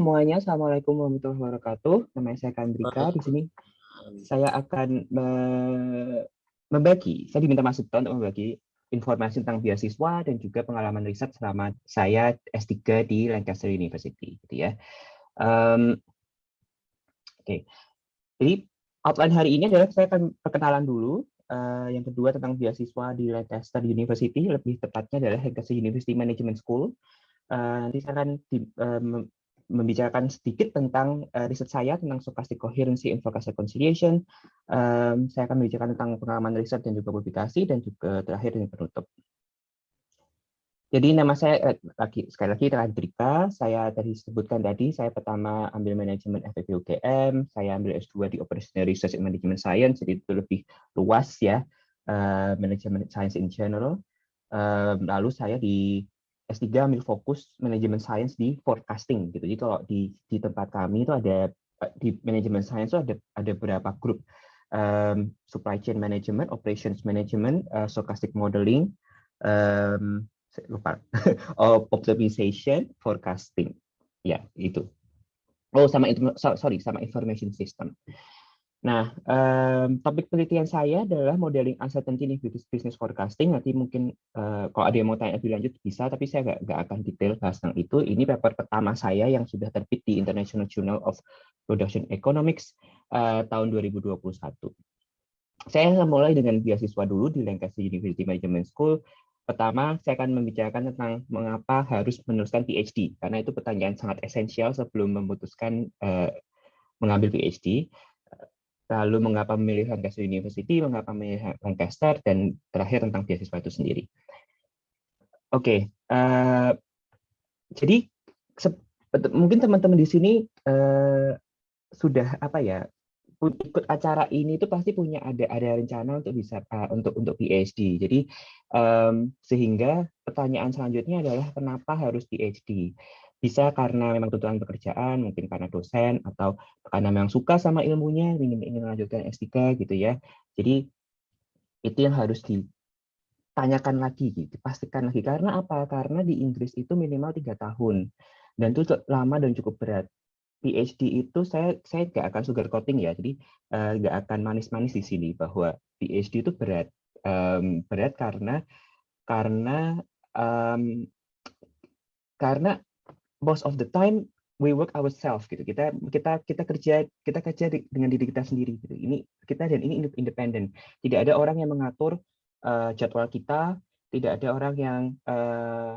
semuanya, Assalamualaikum warahmatullahi wabarakatuh. Nama saya Kandrika. Di sini saya akan membagi, saya diminta masuk untuk membagi informasi tentang beasiswa dan juga pengalaman riset selama saya S3 di Lancaster University. Gitu ya. Um, Oke, okay. jadi outline hari ini adalah saya akan perkenalan dulu. Uh, yang kedua tentang beasiswa di Lancaster University, lebih tepatnya adalah Lancaster University Management School. Uh, nanti saya akan di, um, membicarakan sedikit tentang uh, riset saya tentang stochastic coherency and forecast reconciliation. Um, saya akan membicarakan tentang pengalaman riset dan juga publikasi dan juga terakhir yang penutup. Jadi nama saya eh, lagi sekali lagi Radrika. Saya tadi sebutkan tadi saya pertama ambil manajemen FEB UGM, saya ambil S2 di Operational Research and Management Science, jadi itu lebih luas ya, uh, manajemen science in general. Um, lalu saya di S3 ambil fokus manajemen science di forecasting gitu. Jadi kalau di di tempat kami itu ada di manajemen science itu ada ada beberapa grup um, supply chain management, operations management, uh, stochastic modeling, um, lupa, optimization, forecasting. Ya, itu. Oh, sama sorry, sama information system. Nah, um, topik penelitian saya adalah modeling uncertainty in business forecasting. Nanti mungkin uh, kalau ada yang mau tanya lebih lanjut bisa, tapi saya nggak akan detail bahas tentang itu. Ini paper pertama saya yang sudah terbit di International Journal of Production Economics uh, tahun 2021. Saya mulai dengan beasiswa dulu di Lancaster University Management School. Pertama, saya akan membicarakan tentang mengapa harus meneruskan PhD, karena itu pertanyaan sangat esensial sebelum memutuskan uh, mengambil PhD lalu mengapa memilih Lancaster University, mengapa memilih Lancaster, dan terakhir tentang beasiswa itu sendiri. Oke, okay, uh, eh, jadi mungkin teman-teman di sini uh, sudah apa ya ikut acara ini itu pasti punya ada ada rencana untuk bisa uh, untuk untuk PhD. Jadi um, sehingga pertanyaan selanjutnya adalah kenapa harus PhD? Bisa karena memang tuntutan pekerjaan, mungkin karena dosen, atau karena memang suka sama ilmunya, ingin, ingin melanjutkan S3 gitu ya. Jadi itu yang harus ditanyakan lagi, dipastikan lagi. Karena apa? Karena di Inggris itu minimal tiga tahun. Dan itu lama dan cukup berat. PhD itu saya saya nggak akan sugar coating ya, jadi uh, nggak akan manis-manis di sini bahwa PhD itu berat, um, berat karena karena um, karena most of the time we work ourselves gitu. Kita kita kita kerja kita kerja dengan diri kita sendiri gitu. Ini kita dan ini independen. Tidak ada orang yang mengatur uh, jadwal kita, tidak ada orang yang uh,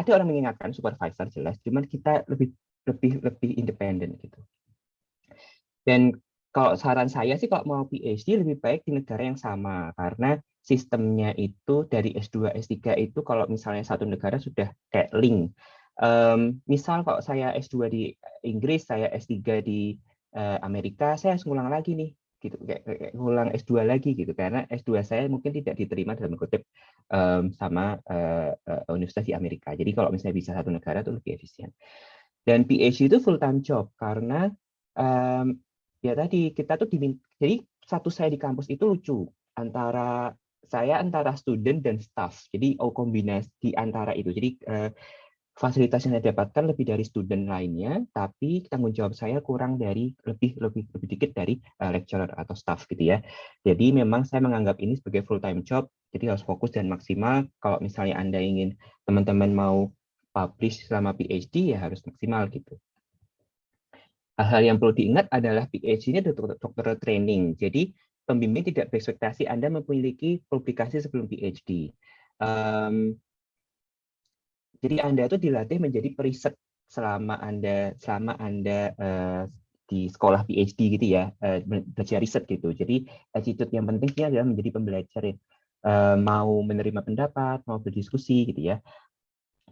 ada orang mengingatkan supervisor jelas, cuman kita lebih lebih lebih independen gitu. Dan kalau saran saya sih kalau mau PhD lebih baik di negara yang sama karena sistemnya itu dari S2 S3 itu kalau misalnya satu negara sudah kayak link Um, misal kalau saya S2 di Inggris, saya S3 di uh, Amerika, saya harus ngulang lagi nih, gitu, kayak, kayak ngulang S2 lagi gitu, karena S2 saya mungkin tidak diterima dalam kutip um, sama uh, uh, universitas di Amerika. Jadi kalau misalnya bisa satu negara itu lebih efisien. Dan PhD itu full time job karena um, ya tadi kita tuh diminta, jadi satu saya di kampus itu lucu antara saya antara student dan staff. Jadi oh kombinasi di antara itu. Jadi uh, fasilitas yang saya dapatkan lebih dari student lainnya, tapi tanggung jawab saya kurang dari lebih lebih lebih dikit dari uh, lecturer atau staff gitu ya. Jadi memang saya menganggap ini sebagai full time job, jadi harus fokus dan maksimal. Kalau misalnya Anda ingin teman-teman mau publish selama PhD ya harus maksimal gitu. Hal-hal yang perlu diingat adalah PhD ini adalah dokter training. Jadi pembimbing tidak berekspektasi Anda memiliki publikasi sebelum PhD. Um, jadi Anda itu dilatih menjadi periset selama Anda selama Anda uh, di sekolah PhD gitu ya, uh, belajar riset gitu. Jadi attitude yang pentingnya adalah menjadi pembelajar. Uh, mau menerima pendapat, mau berdiskusi gitu ya.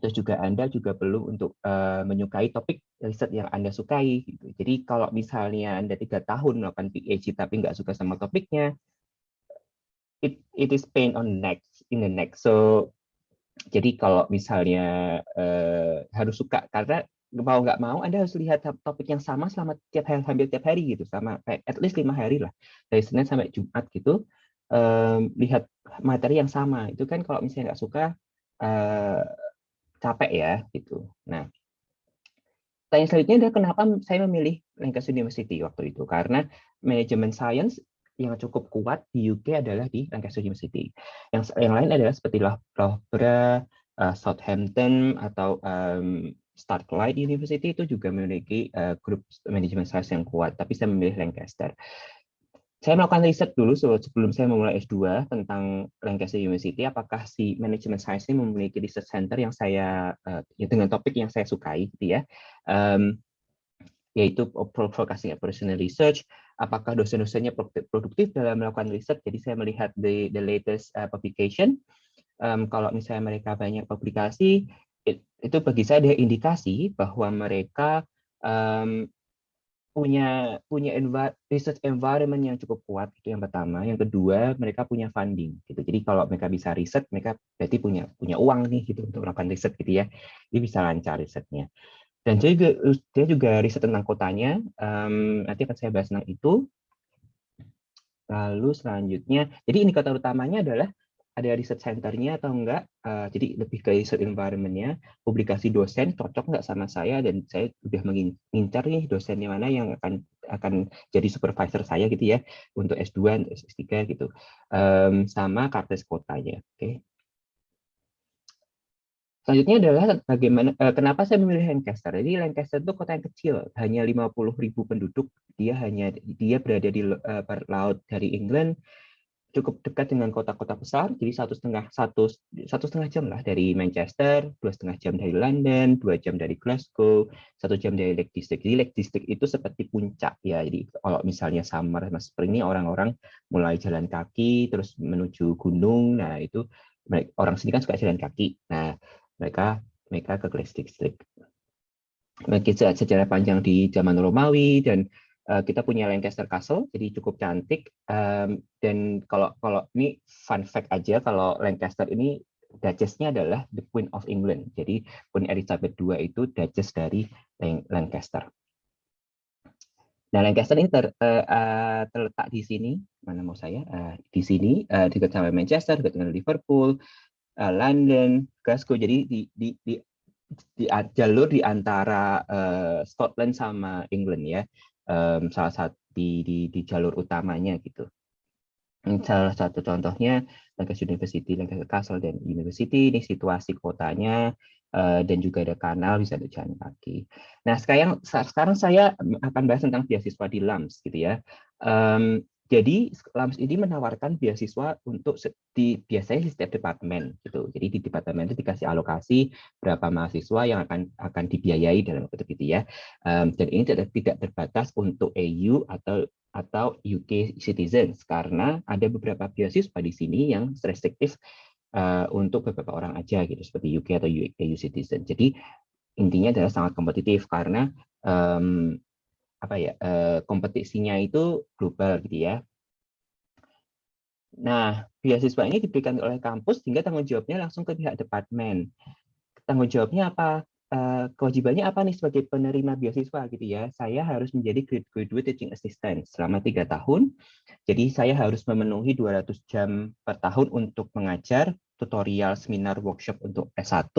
Terus juga Anda juga perlu untuk uh, menyukai topik riset yang Anda sukai. Gitu. Jadi kalau misalnya Anda tiga tahun melakukan PhD tapi nggak suka sama topiknya, it, it is pain on neck in the neck. So jadi kalau misalnya uh, harus suka karena mau nggak mau Anda harus lihat topik yang sama selama tiap hari hampir tiap hari gitu sama at least lima hari lah dari Senin sampai Jumat gitu um, lihat materi yang sama itu kan kalau misalnya nggak suka uh, capek ya gitu. Nah Pertanyaan selanjutnya adalah kenapa saya memilih Lancaster University waktu itu? Karena manajemen science yang cukup kuat di UK adalah di Lancaster University. Yang yang lain adalah seperti Loughborough, uh, Southampton atau um, Starlight University itu juga memiliki uh, grup manajemen science yang kuat, tapi saya memilih Lancaster. Saya melakukan riset dulu sebelum saya memulai S2 tentang Lancaster University, apakah si manajemen science ini memiliki research center yang saya uh, ya dengan topik yang saya sukai, gitu ya. Um, yaitu Focusing Operational Research, apakah dosen-dosennya produktif dalam melakukan riset. Jadi saya melihat the, the latest uh, publication. Um, kalau misalnya mereka banyak publikasi, it, itu bagi saya ada indikasi bahwa mereka um, punya punya env research environment yang cukup kuat itu yang pertama yang kedua mereka punya funding gitu jadi kalau mereka bisa riset mereka berarti punya punya uang nih gitu untuk melakukan riset gitu ya jadi bisa lancar risetnya dan dia juga, dia juga riset tentang kotanya. Um, nanti akan saya bahas tentang itu. Lalu selanjutnya, jadi indikator utamanya adalah ada riset centernya atau enggak. Uh, jadi lebih ke riset environment-nya, publikasi dosen cocok enggak sama saya dan saya sudah mengincar nih dosennya mana yang akan akan jadi supervisor saya gitu ya untuk S2 S3 gitu. Um, sama kartes kotanya. Oke. Okay. Selanjutnya adalah bagaimana eh, kenapa saya memilih Lancaster. Jadi Lancaster itu kota yang kecil, hanya 50 ribu penduduk. Dia hanya dia berada di uh, laut dari England, cukup dekat dengan kota-kota besar. Jadi satu setengah satu satu setengah jam lah dari Manchester, dua setengah jam dari London, dua jam dari Glasgow, satu jam dari Lake District. Jadi Lake District itu seperti puncak ya. Jadi kalau misalnya summer mas spring ini orang-orang mulai jalan kaki terus menuju gunung. Nah itu orang sini kan suka jalan kaki. Nah mereka mereka ke Glass District. Bagi sejarah panjang di zaman Romawi dan uh, kita punya Lancaster Castle, jadi cukup cantik. Um, dan kalau kalau ini fun fact aja, kalau Lancaster ini Duchess-nya adalah the Queen of England. Jadi Queen Elizabeth II itu Duchess dari Lancaster. Nah, Lancaster ini ter, uh, uh, terletak di sini, mana mau saya? Uh, di sini, uh, dekat sama Manchester, dekat dengan Liverpool, uh, London, Glasgow. Jadi di, di, di, di jalur di antara uh, Scotland sama England ya, um, salah satu di, di, di jalur utamanya gitu. Salah satu contohnya Lancaster University, Lancaster Castle dan University ini situasi kotanya uh, dan juga ada kanal bisa ada kaki. Nah sekarang sekarang saya akan bahas tentang beasiswa di LAMS gitu ya. Um, jadi LAMS ini menawarkan beasiswa untuk di biasanya di setiap departemen gitu. Jadi di departemen itu dikasih alokasi berapa mahasiswa yang akan akan dibiayai dalam waktu itu ya. Um, dan ini tidak tidak terbatas untuk EU atau atau UK citizens karena ada beberapa beasiswa di sini yang restriktif uh, untuk beberapa orang aja gitu seperti UK atau EU citizen. Jadi intinya adalah sangat kompetitif karena um, apa ya eh, kompetisinya itu global gitu ya. Nah, beasiswa ini diberikan oleh kampus sehingga tanggung jawabnya langsung ke pihak departemen. Tanggung jawabnya apa? Eh, kewajibannya apa nih sebagai penerima beasiswa gitu ya? Saya harus menjadi graduate teaching assistant selama tiga tahun. Jadi saya harus memenuhi 200 jam per tahun untuk mengajar tutorial, seminar, workshop untuk S1,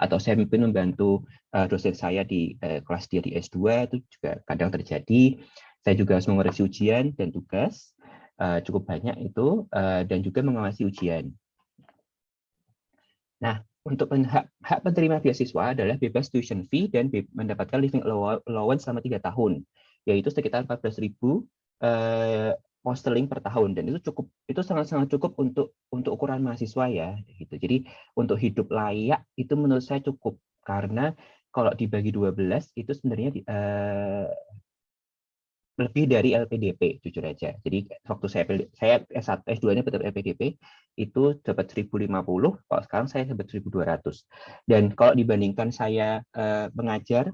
atau saya mungkin membantu uh, dosen saya di uh, kelas dia di S2, itu juga kadang terjadi. Saya juga harus mengoreksi ujian dan tugas, cukup banyak itu, dan juga mengawasi ujian. Nah, untuk hak, hak penerima beasiswa adalah bebas tuition fee dan mendapatkan living allowance selama tiga tahun, yaitu sekitar 14.000 uh, pound sterling per tahun dan itu cukup itu sangat-sangat cukup untuk untuk ukuran mahasiswa ya gitu. Jadi untuk hidup layak itu menurut saya cukup karena kalau dibagi 12 itu sebenarnya uh, lebih dari LPDP jujur aja. Jadi waktu saya saya S1 S2-nya betul LPDP itu dapat 1050, kalau sekarang saya dapat 1200. Dan kalau dibandingkan saya uh, mengajar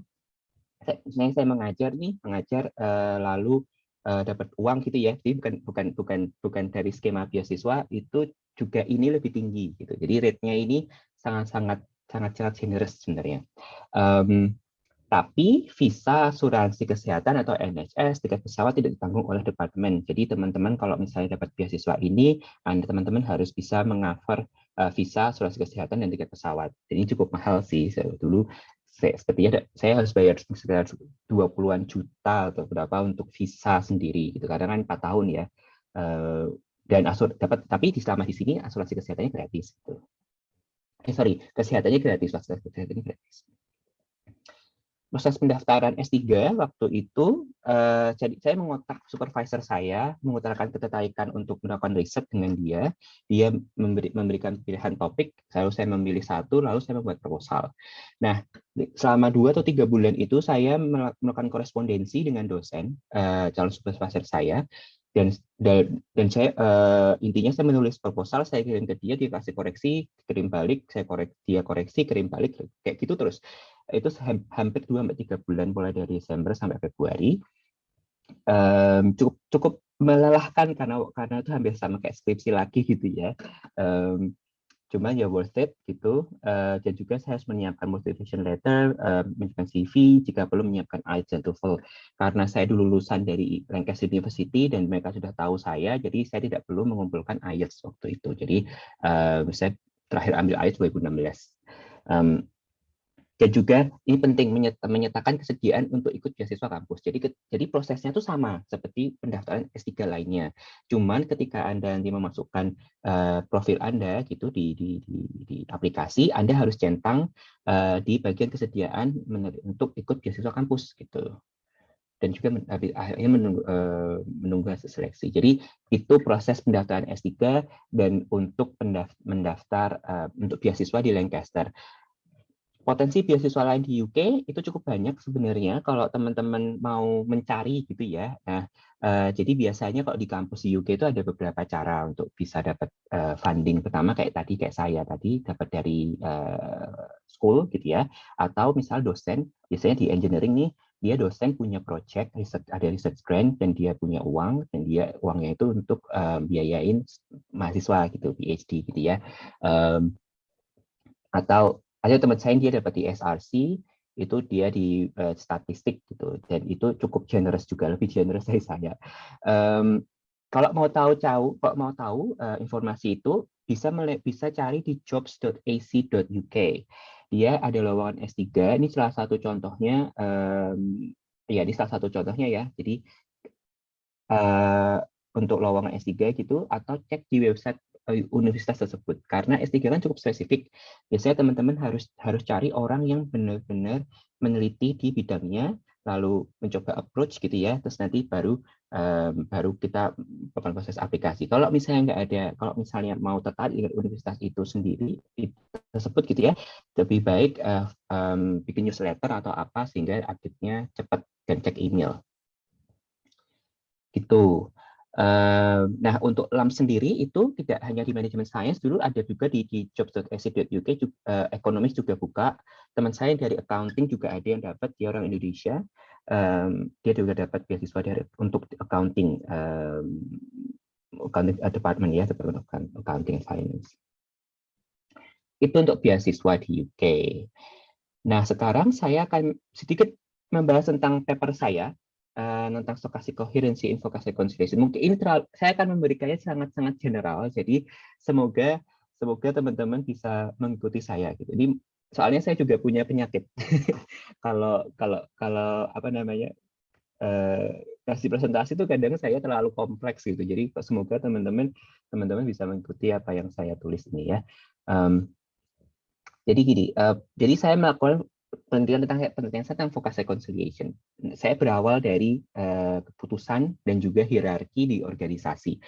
saya, saya mengajar nih, mengajar uh, lalu uh, dapat uang gitu ya. Jadi bukan bukan bukan bukan dari skema beasiswa itu juga ini lebih tinggi gitu. Jadi rate-nya ini sangat-sangat sangat-sangat generous sebenarnya. Um, tapi visa asuransi kesehatan atau NHS tiket pesawat tidak ditanggung oleh departemen. Jadi teman-teman kalau misalnya dapat beasiswa ini, Anda teman-teman harus bisa mengcover uh, visa asuransi kesehatan dan tiket pesawat. Jadi cukup mahal sih. Saya dulu saya, sepertinya saya harus bayar sekitar 20-an juta atau berapa untuk visa sendiri gitu karena kan 4 tahun ya uh, dan asur dapat tapi di selama di sini asuransi kesehatannya gratis gitu. Eh sorry kesehatannya gratis kesehatannya gratis proses pendaftaran S3 waktu itu uh, jadi saya mengotak supervisor saya mengutarakan ketertarikan untuk melakukan riset dengan dia. Dia memberi, memberikan pilihan topik lalu saya memilih satu lalu saya membuat proposal. Nah selama dua atau tiga bulan itu saya melakukan korespondensi dengan dosen uh, calon supervisor saya. Dan dan, dan saya uh, intinya saya menulis proposal saya kirim ke dia dia kasih koreksi kirim balik saya koreksi dia koreksi kirim balik kayak gitu terus itu hampir dua sampai tiga bulan mulai dari Desember sampai Februari. Um, cukup cukup melelahkan karena karena itu hampir sama kayak skripsi lagi gitu ya. Um, cuma ya worth it gitu. Uh, dan juga saya harus menyiapkan motivation letter uh, menyiapkan CV jika perlu menyiapkan IELTS dan TOEFL karena saya dulu lulusan dari Lancaster University dan mereka sudah tahu saya jadi saya tidak perlu mengumpulkan IELTS waktu itu. Jadi uh, saya terakhir ambil IELTS 2016 um, dan juga ini penting menyatakan kesediaan untuk ikut beasiswa kampus. Jadi jadi prosesnya itu sama seperti pendaftaran S3 lainnya. Cuman ketika Anda nanti memasukkan uh, profil Anda gitu di, di, di, di aplikasi, Anda harus centang uh, di bagian kesediaan untuk ikut beasiswa kampus gitu. Dan juga akhirnya menunggu, uh, menunggu hasil seleksi. Jadi itu proses pendaftaran S3 dan untuk mendaftar uh, untuk beasiswa di Lancaster potensi beasiswa lain di UK itu cukup banyak sebenarnya kalau teman-teman mau mencari gitu ya. Nah, uh, jadi biasanya kalau di kampus di UK itu ada beberapa cara untuk bisa dapat uh, funding. Pertama kayak tadi kayak saya tadi dapat dari uh, school gitu ya, atau misal dosen biasanya di engineering nih dia dosen punya project research ada research grant dan dia punya uang dan dia uangnya itu untuk um, biayain mahasiswa gitu PhD gitu ya. Um, atau ada teman saya dia dapat di SRC itu dia di uh, statistik gitu dan itu cukup generous juga lebih generous dari saya. Um, kalau mau tahu tahu kalau mau tahu uh, informasi itu bisa bisa cari di jobs.ac.uk dia ada lowongan S3 ini salah satu contohnya um, ya ini salah satu contohnya ya jadi uh, untuk lowongan S3 gitu atau cek di website universitas tersebut. Karena S3 kan cukup spesifik. Biasanya teman-teman harus harus cari orang yang benar-benar meneliti di bidangnya lalu mencoba approach gitu ya. Terus nanti baru um, baru kita melakukan proses aplikasi. Kalau misalnya nggak ada kalau misalnya mau tertarik dengan universitas itu sendiri tersebut gitu ya lebih baik uh, um, bikin newsletter atau apa sehingga update-nya cepat dan cek email. Gitu nah, untuk LAM sendiri itu tidak hanya di manajemen science, dulu ada juga di, di jobs.ac.uk, uh, ekonomis juga buka. Teman saya dari accounting juga ada yang dapat, dia orang Indonesia. Um, dia juga dapat beasiswa dari untuk accounting, um, accounting uh, department ya, department accounting finance. Itu untuk beasiswa di UK. Nah, sekarang saya akan sedikit membahas tentang paper saya uh, tentang stokastik coherency, invokasi conciliation. Mungkin ini terlalu, saya akan memberikannya sangat-sangat general. Jadi semoga semoga teman-teman bisa mengikuti saya. Gitu. Soalnya saya juga punya penyakit. kalau kalau kalau apa namanya uh, kasih presentasi itu kadang saya terlalu kompleks gitu. Jadi semoga teman-teman teman-teman bisa mengikuti apa yang saya tulis ini ya. Um, jadi gini, uh, jadi saya melakukan penelitian tentang penelitian saya tentang focus reconciliation. Saya berawal dari uh, keputusan dan juga hierarki di organisasi.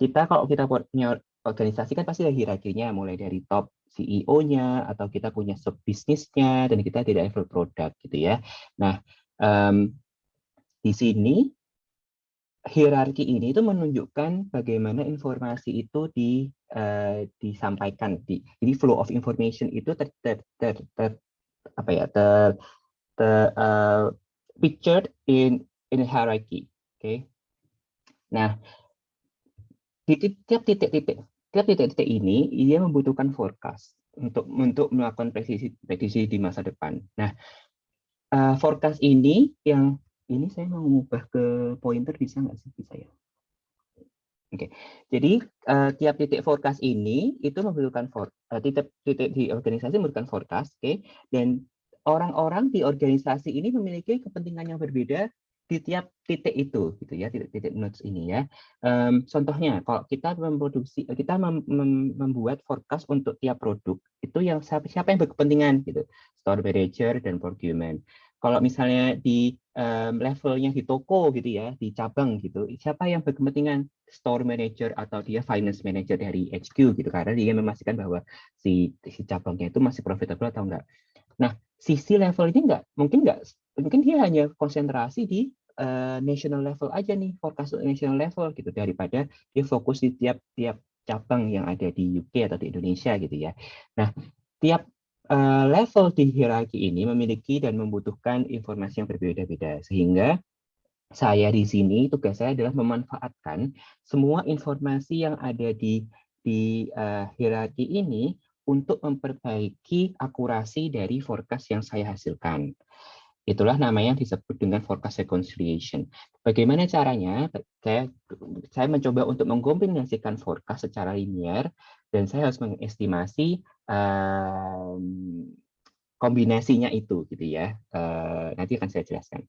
Kita kalau kita punya organisasi kan pasti ada hierarkinya, mulai dari top CEO-nya atau kita punya sub bisnisnya dan kita tidak level produk gitu ya. Nah um, di sini hierarki ini itu menunjukkan bagaimana informasi itu di, uh, disampaikan. Di, jadi flow of information itu ter, ter, ter, ter, apa ya ter, ter uh, pictured in in hierarchy. Oke. Okay? Nah, di tiap titik-titik tiap titik-titik ini ia membutuhkan forecast untuk untuk melakukan prediksi prediksi di masa depan. Nah, uh, forecast ini yang ini saya mau mengubah ke pointer bisa nggak sih bisa ya? Oke, okay. jadi uh, tiap titik forecast ini itu membutuhkan for, uh, titik titik di organisasi membutuhkan forecast, oke, okay? dan orang-orang di organisasi ini memiliki kepentingan yang berbeda di tiap titik itu gitu ya titik-titik nodes ini ya um, contohnya kalau kita memproduksi kita mem, mem, membuat forecast untuk tiap produk itu yang siapa, siapa yang berkepentingan gitu store manager dan procurement kalau misalnya di um, levelnya di toko gitu ya di cabang gitu. Siapa yang berkepentingan? Store manager atau dia finance manager dari HQ gitu. Karena dia memastikan bahwa si si cabangnya itu masih profitable atau enggak. Nah sisi level ini enggak? Mungkin enggak? Mungkin dia hanya konsentrasi di uh, national level aja nih forecast national level gitu. Daripada dia fokus di tiap-tiap cabang yang ada di UK atau di Indonesia gitu ya. Nah, tiap uh, level di hierarki ini memiliki dan membutuhkan informasi yang berbeda-beda sehingga saya di sini tugas saya adalah memanfaatkan semua informasi yang ada di di uh, hierarki ini untuk memperbaiki akurasi dari forecast yang saya hasilkan. Itulah namanya disebut dengan forecast reconciliation. Bagaimana caranya? Saya, saya mencoba untuk mengkombinasikan forecast secara linear dan saya harus mengestimasi kombinasinya itu, gitu ya. Uh, nanti akan saya jelaskan.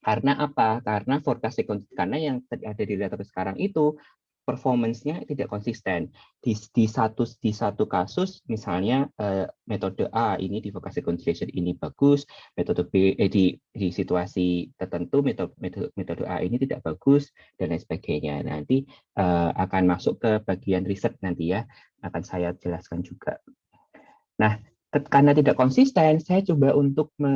Karena apa? Karena forecast karena yang ada di database sekarang itu performance-nya tidak konsisten. Di, di satu di satu kasus misalnya eh, metode A ini di vocation conciliation ini bagus, metode B eh, di di situasi tertentu metode metode metode A ini tidak bagus dan lain sebagainya. Nanti eh, akan masuk ke bagian riset nanti ya, akan saya jelaskan juga. Nah, karena tidak konsisten, saya coba untuk me,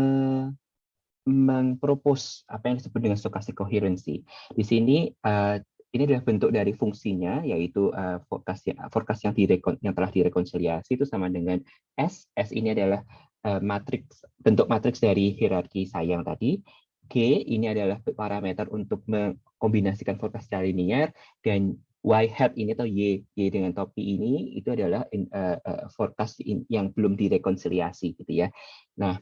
mengpropose apa yang disebut dengan stochastic coherency. Di sini uh, ini adalah bentuk dari fungsinya yaitu uh, forecast yang forecast yang yang telah direkonsiliasi itu sama dengan S. S ini adalah uh, matriks bentuk matriks dari hierarki sayang tadi. G ini adalah parameter untuk mengkombinasikan forecast secara linear dan Y hat ini atau Y Y dengan topi ini itu adalah in, uh, uh, forecast in, yang belum direkonsiliasi gitu ya. Nah,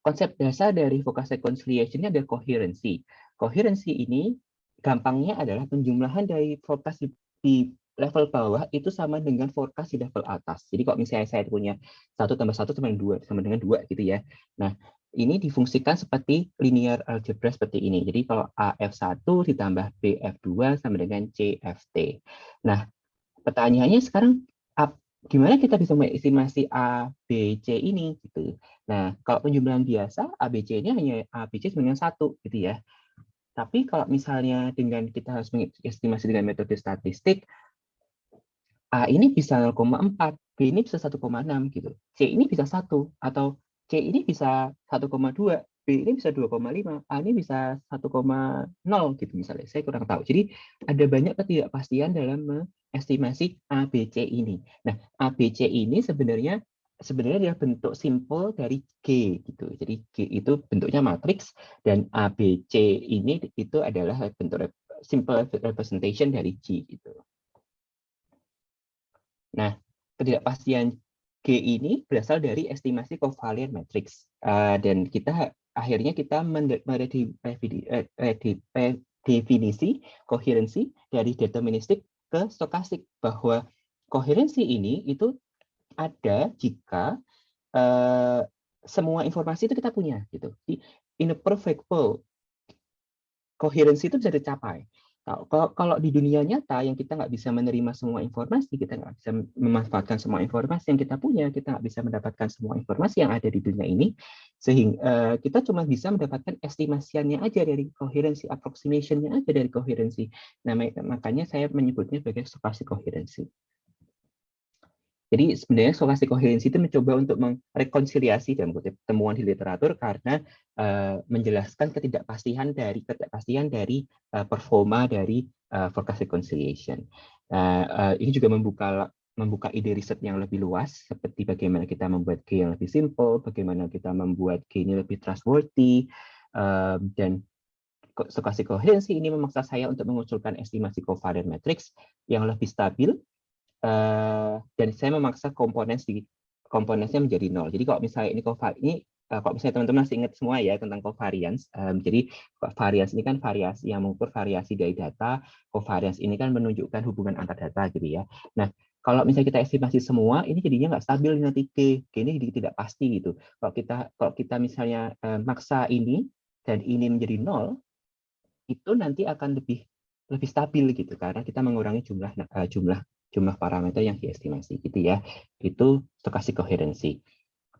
konsep dasar dari forecast reconciliation ini adalah coherency. Coherency ini gampangnya adalah penjumlahan dari forecast di, di level bawah itu sama dengan forecast di level atas. Jadi kalau misalnya saya punya satu tambah satu sama dengan dua, sama dengan dua gitu ya. Nah, ini difungsikan seperti linear algebra seperti ini. Jadi kalau AF1 ditambah BF2 sama dengan CFT. Nah, pertanyaannya sekarang gimana kita bisa mengestimasi A, B, C ini gitu. Nah, kalau penjumlahan biasa ABC-nya hanya ABC dengan satu gitu ya. Tapi kalau misalnya dengan kita harus mengestimasi dengan metode statistik, A ini bisa 0,4, B ini bisa 1,6 gitu. C ini bisa 1 atau C ini bisa 1,2, B ini bisa 2,5, A ini bisa 1,0 gitu misalnya. Saya kurang tahu. Jadi ada banyak ketidakpastian dalam mengestimasi ABC ini. Nah, ABC ini sebenarnya sebenarnya dia bentuk simpel dari G gitu. Jadi G itu bentuknya matriks dan ABC ini itu adalah bentuk simple representation dari G gitu. Nah, ketidakpastian G ini berasal dari estimasi covariant matrix uh, dan kita akhirnya kita mendefinisi koherensi dari deterministik ke stokastik bahwa koherensi ini itu ada jika uh, semua informasi itu kita punya gitu. In a perfect world, koherensi itu bisa dicapai. Kalau, di dunia nyata yang kita nggak bisa menerima semua informasi, kita nggak bisa memanfaatkan semua informasi yang kita punya, kita nggak bisa mendapatkan semua informasi yang ada di dunia ini, sehingga uh, kita cuma bisa mendapatkan estimasiannya aja dari koherensi, approximation-nya aja dari koherensi. Nah, makanya saya menyebutnya sebagai stochastic koherensi. Jadi sebenarnya stokastik koherensi itu mencoba untuk merekonsiliasi dalam kutip temuan di literatur karena uh, menjelaskan ketidakpastian dari ketidakpastian dari uh, performa dari uh, forecast reconciliation. Uh, uh, ini juga membuka membuka ide riset yang lebih luas seperti bagaimana kita membuat G yang lebih simple, bagaimana kita membuat G ini lebih trustworthy uh, dan stokastik koherensi ini memaksa saya untuk mengusulkan estimasi covariant matrix yang lebih stabil uh, dan saya memaksa komponen di komponennya menjadi nol. Jadi kalau misalnya ini covar ini uh, kalau misalnya teman-teman masih ingat semua ya tentang covariance, um, jadi variance ini kan variasi yang mengukur variasi dari data, covariance ini kan menunjukkan hubungan antar data gitu ya. Nah, kalau misalnya kita estimasi semua, ini jadinya nggak stabil nanti. G ini jadi tidak pasti gitu. Kalau kita kalau kita misalnya eh, maksa ini dan ini menjadi nol, itu nanti akan lebih lebih stabil gitu karena kita mengurangi jumlah uh, jumlah jumlah parameter yang diestimasi gitu ya. Itu stokastik koherensi.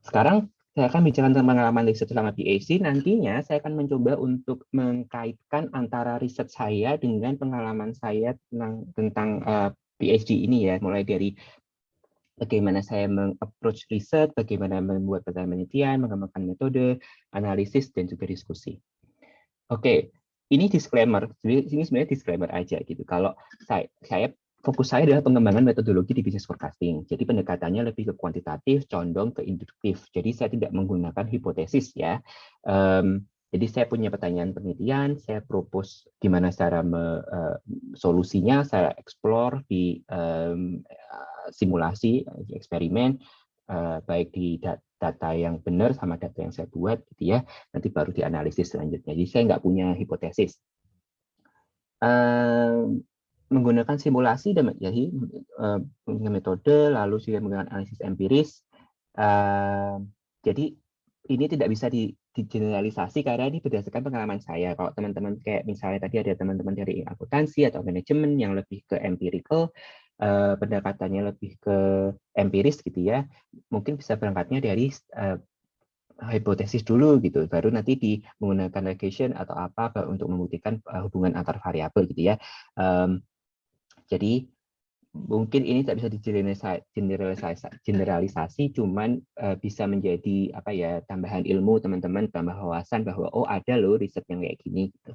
Sekarang saya akan bicara tentang pengalaman riset selama PhD. Nantinya saya akan mencoba untuk mengkaitkan antara riset saya dengan pengalaman saya tentang tentang uh, PhD ini ya, mulai dari bagaimana saya mengapproach riset, bagaimana membuat penelitian, mengembangkan metode, analisis, dan juga diskusi. Oke, ini disclaimer. Ini sebenarnya disclaimer aja gitu. Kalau saya, saya fokus saya adalah pengembangan metodologi di business forecasting. Jadi pendekatannya lebih ke kuantitatif, condong ke induktif. Jadi saya tidak menggunakan hipotesis ya. Um, jadi saya punya pertanyaan penelitian, saya propose gimana cara me, uh, solusinya, saya explore di um, simulasi, eksperimen, uh, baik di data yang benar sama data yang saya buat, gitu ya. Nanti baru dianalisis selanjutnya. Jadi saya nggak punya hipotesis. Um, menggunakan simulasi dan jadi uh, metode lalu juga menggunakan analisis empiris. Uh, jadi ini tidak bisa di, digeneralisasi karena ini berdasarkan pengalaman saya. Kalau teman-teman kayak misalnya tadi ada teman-teman dari akuntansi atau manajemen yang lebih ke empirical, uh, pendekatannya lebih ke empiris gitu ya, mungkin bisa berangkatnya dari uh, hipotesis dulu gitu, baru nanti di menggunakan regression atau apa untuk membuktikan hubungan antar variabel gitu ya. Um, jadi mungkin ini tak bisa digeneralisasi, generalisasi, cuman uh, bisa menjadi apa ya tambahan ilmu teman-teman, tambah wawasan bahwa oh ada loh riset yang kayak gini. Gitu.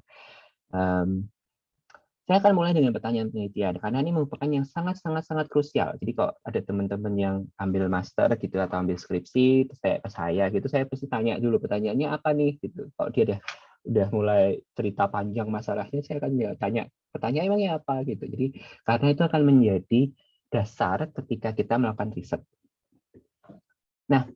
Um, saya akan mulai dengan pertanyaan penelitian karena ini merupakan yang sangat sangat sangat krusial. Jadi kalau ada teman-teman yang ambil master gitu atau ambil skripsi, saya ke saya gitu, saya pasti tanya dulu pertanyaannya apa nih gitu. Kalau dia ada udah mulai cerita panjang masalahnya, saya akan ya tanya pertanyaan emangnya apa gitu. Jadi karena itu akan menjadi dasar ketika kita melakukan riset. Nah,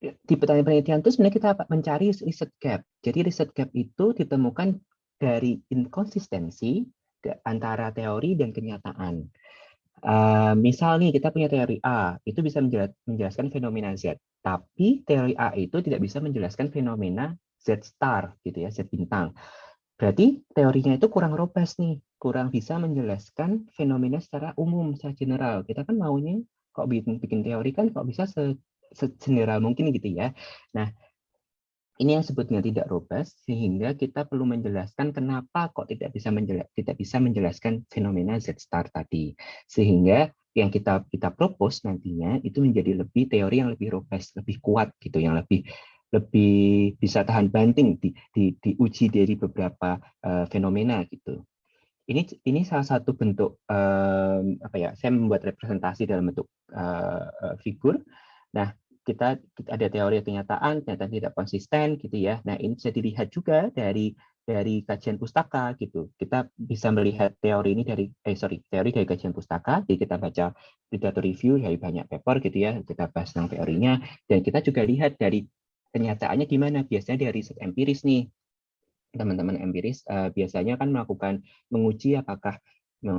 di pertanyaan penelitian itu sebenarnya kita mencari riset gap. Jadi riset gap itu ditemukan dari inkonsistensi antara teori dan kenyataan. Uh, misal nih kita punya teori A, itu bisa menjelaskan fenomena Z, tapi teori A itu tidak bisa menjelaskan fenomena Z star gitu ya, Z bintang. Berarti teorinya itu kurang robust nih, kurang bisa menjelaskan fenomena secara umum, secara general. Kita kan maunya kok bikin, bikin teori kan kok bisa se, general mungkin gitu ya. Nah, ini yang sebutnya tidak robust sehingga kita perlu menjelaskan kenapa kok tidak bisa menjelas, tidak bisa menjelaskan fenomena Z star tadi. Sehingga yang kita kita propose nantinya itu menjadi lebih teori yang lebih robust, lebih kuat gitu, yang lebih lebih bisa tahan banting di, di, diuji dari beberapa uh, fenomena gitu. Ini ini salah satu bentuk um, apa ya? Saya membuat representasi dalam bentuk uh, figur. Nah, kita, kita ada teori kenyataan ternyata tidak konsisten gitu ya. Nah, ini bisa dilihat juga dari dari kajian pustaka gitu. Kita bisa melihat teori ini dari eh sorry, teori dari kajian pustaka. Jadi kita baca literatur review dari banyak paper gitu ya, kita bahas tentang teorinya dan kita juga lihat dari kenyataannya gimana? Biasanya dari riset empiris nih, teman-teman empiris uh, biasanya kan melakukan menguji apakah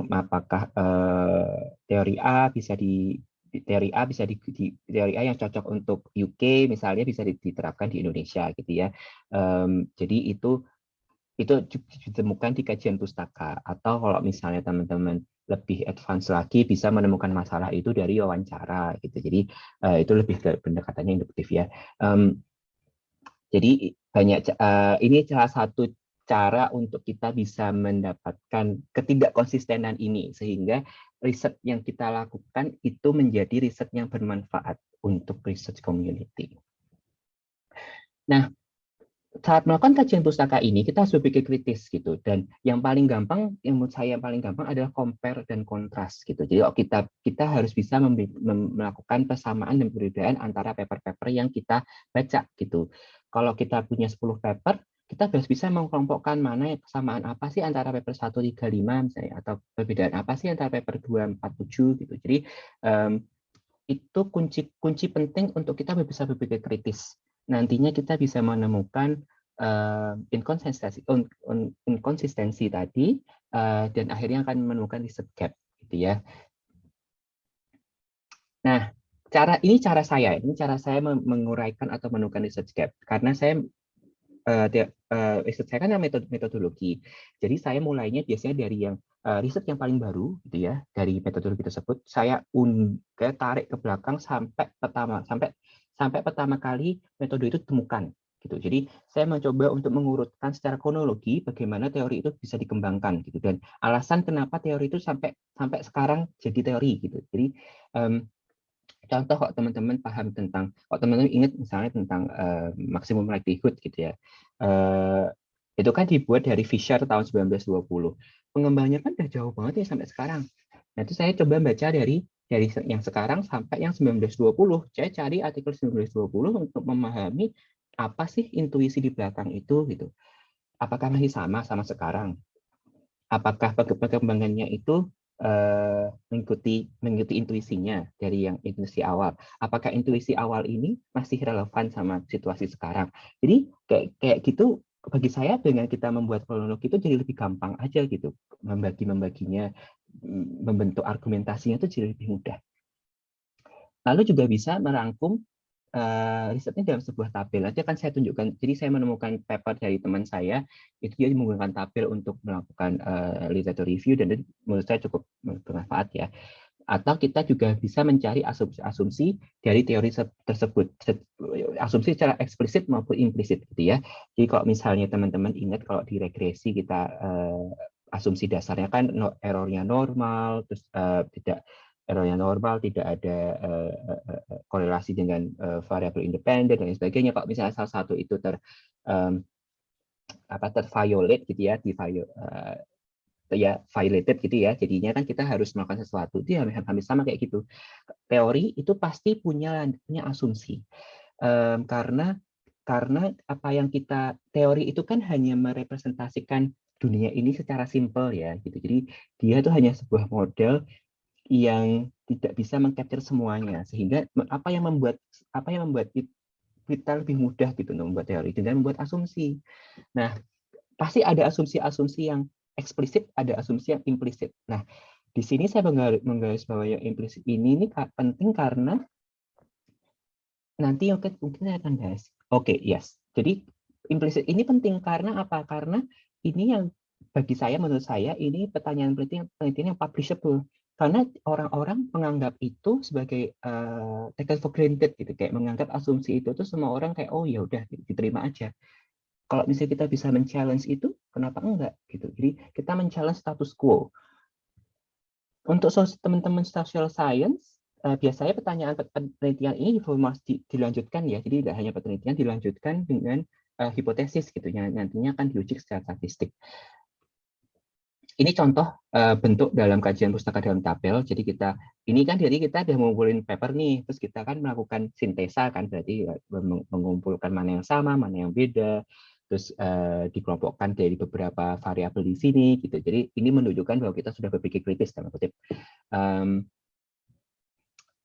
apakah uh, teori A bisa di teori A bisa di, di teori A yang cocok untuk UK misalnya bisa diterapkan di Indonesia gitu ya. Um, jadi itu itu ditemukan di kajian pustaka atau kalau misalnya teman-teman lebih advance lagi bisa menemukan masalah itu dari wawancara gitu. Jadi uh, itu lebih pendekatannya induktif ya. Um, jadi banyak uh, ini salah satu cara untuk kita bisa mendapatkan ketidakkonsistenan ini sehingga riset yang kita lakukan itu menjadi riset yang bermanfaat untuk research community. Nah, saat melakukan kajian pustaka ini kita harus berpikir kritis gitu. Dan yang paling gampang yang menurut saya yang paling gampang adalah compare dan kontras gitu. Jadi oh, kita kita harus bisa melakukan persamaan dan perbedaan antara paper-paper yang kita baca gitu kalau kita punya 10 paper, kita harus bisa mengkelompokkan mana kesamaan apa sih antara paper 135 misalnya atau perbedaan apa sih antara paper 247 gitu. Jadi um, itu kunci kunci penting untuk kita bisa berpikir kritis. Nantinya kita bisa menemukan uh, inkonsistensi un, un, inkonsistensi tadi uh, dan akhirnya akan menemukan riset gap gitu ya. Nah, cara ini cara saya, ini cara saya menguraikan atau menemukan research gap karena saya uh, uh, riset saya kan metode metodologi. Jadi saya mulainya biasanya dari yang uh, riset yang paling baru gitu ya, dari metodologi tersebut saya un tarik ke belakang sampai pertama sampai sampai pertama kali metode itu temukan gitu. Jadi saya mencoba untuk mengurutkan secara kronologi bagaimana teori itu bisa dikembangkan gitu dan alasan kenapa teori itu sampai sampai sekarang jadi teori gitu. Jadi um, contoh kok teman-teman paham tentang kok teman-teman ingat misalnya tentang uh, maksimum likelihood gitu ya. Uh, itu kan dibuat dari Fisher tahun 1920. Pengembangnya kan udah jauh banget ya sampai sekarang. Nah, itu saya coba baca dari dari yang sekarang sampai yang 1920. Saya cari artikel 1920 untuk memahami apa sih intuisi di belakang itu gitu. Apakah masih sama sama sekarang? Apakah perkembangannya itu uh, mengikuti mengikuti intuisinya dari yang intuisi awal? Apakah intuisi awal ini masih relevan sama situasi sekarang? Jadi kayak kayak gitu bagi saya dengan kita membuat kronologi itu jadi lebih gampang aja gitu membagi membaginya membentuk argumentasinya itu jadi lebih mudah. Lalu juga bisa merangkum uh, risetnya dalam sebuah tabel. Nanti akan saya tunjukkan. Jadi saya menemukan paper dari teman saya, itu dia menggunakan tabel untuk melakukan uh, literature review dan menurut saya cukup bermanfaat ya. Atau kita juga bisa mencari asumsi-asumsi dari teori tersebut, asumsi secara eksplisit maupun implisit gitu ya. Jadi kalau misalnya teman-teman ingat kalau di regresi kita uh, asumsi dasarnya kan errornya normal, terus uh, tidak error yang normal, tidak ada uh, uh, korelasi dengan uh, variabel independen dan sebagainya. Kalau misalnya salah satu itu ter um, apa terviolate gitu ya, di uh, ya violated gitu ya. Jadinya kan kita harus melakukan sesuatu. Itu hampir sama kayak gitu. Teori itu pasti punya punya asumsi. Um, karena karena apa yang kita teori itu kan hanya merepresentasikan dunia ini secara simpel ya gitu. Jadi dia itu hanya sebuah model yang tidak bisa mengcapture semuanya sehingga apa yang membuat apa yang membuat kita lebih mudah gitu membuat teori dengan membuat asumsi. Nah, pasti ada asumsi-asumsi yang eksplisit, ada asumsi yang implisit. Nah, di sini saya menggaris bahwa yang implisit ini ini penting karena nanti oke mungkin saya akan bahas. Oke, okay, yes. Jadi implisit ini penting karena apa? Karena ini yang bagi saya menurut saya ini pertanyaan penelitian penelitian yang publishable karena orang-orang menganggap itu sebagai uh, taken for granted gitu kayak menganggap asumsi itu tuh semua orang kayak oh ya udah diterima aja. Kalau misalnya kita bisa men-challenge itu kenapa enggak gitu? Jadi kita men-challenge status quo. Untuk teman-teman social science uh, biasanya pertanyaan penelitian ini informasi dilanjutkan ya. Jadi tidak hanya penelitian dilanjutkan dengan uh, hipotesis gitu ya nantinya akan diuji secara statistik ini contoh uh, bentuk dalam kajian pustaka dalam tabel. Jadi kita ini kan jadi kita udah mengumpulin paper nih, terus kita kan melakukan sintesa kan berarti eh, mengumpulkan mana yang sama, mana yang beda, terus uh, dikelompokkan dari beberapa variabel di sini gitu. Jadi ini menunjukkan bahwa kita sudah berpikir kritis dalam kutip. Um,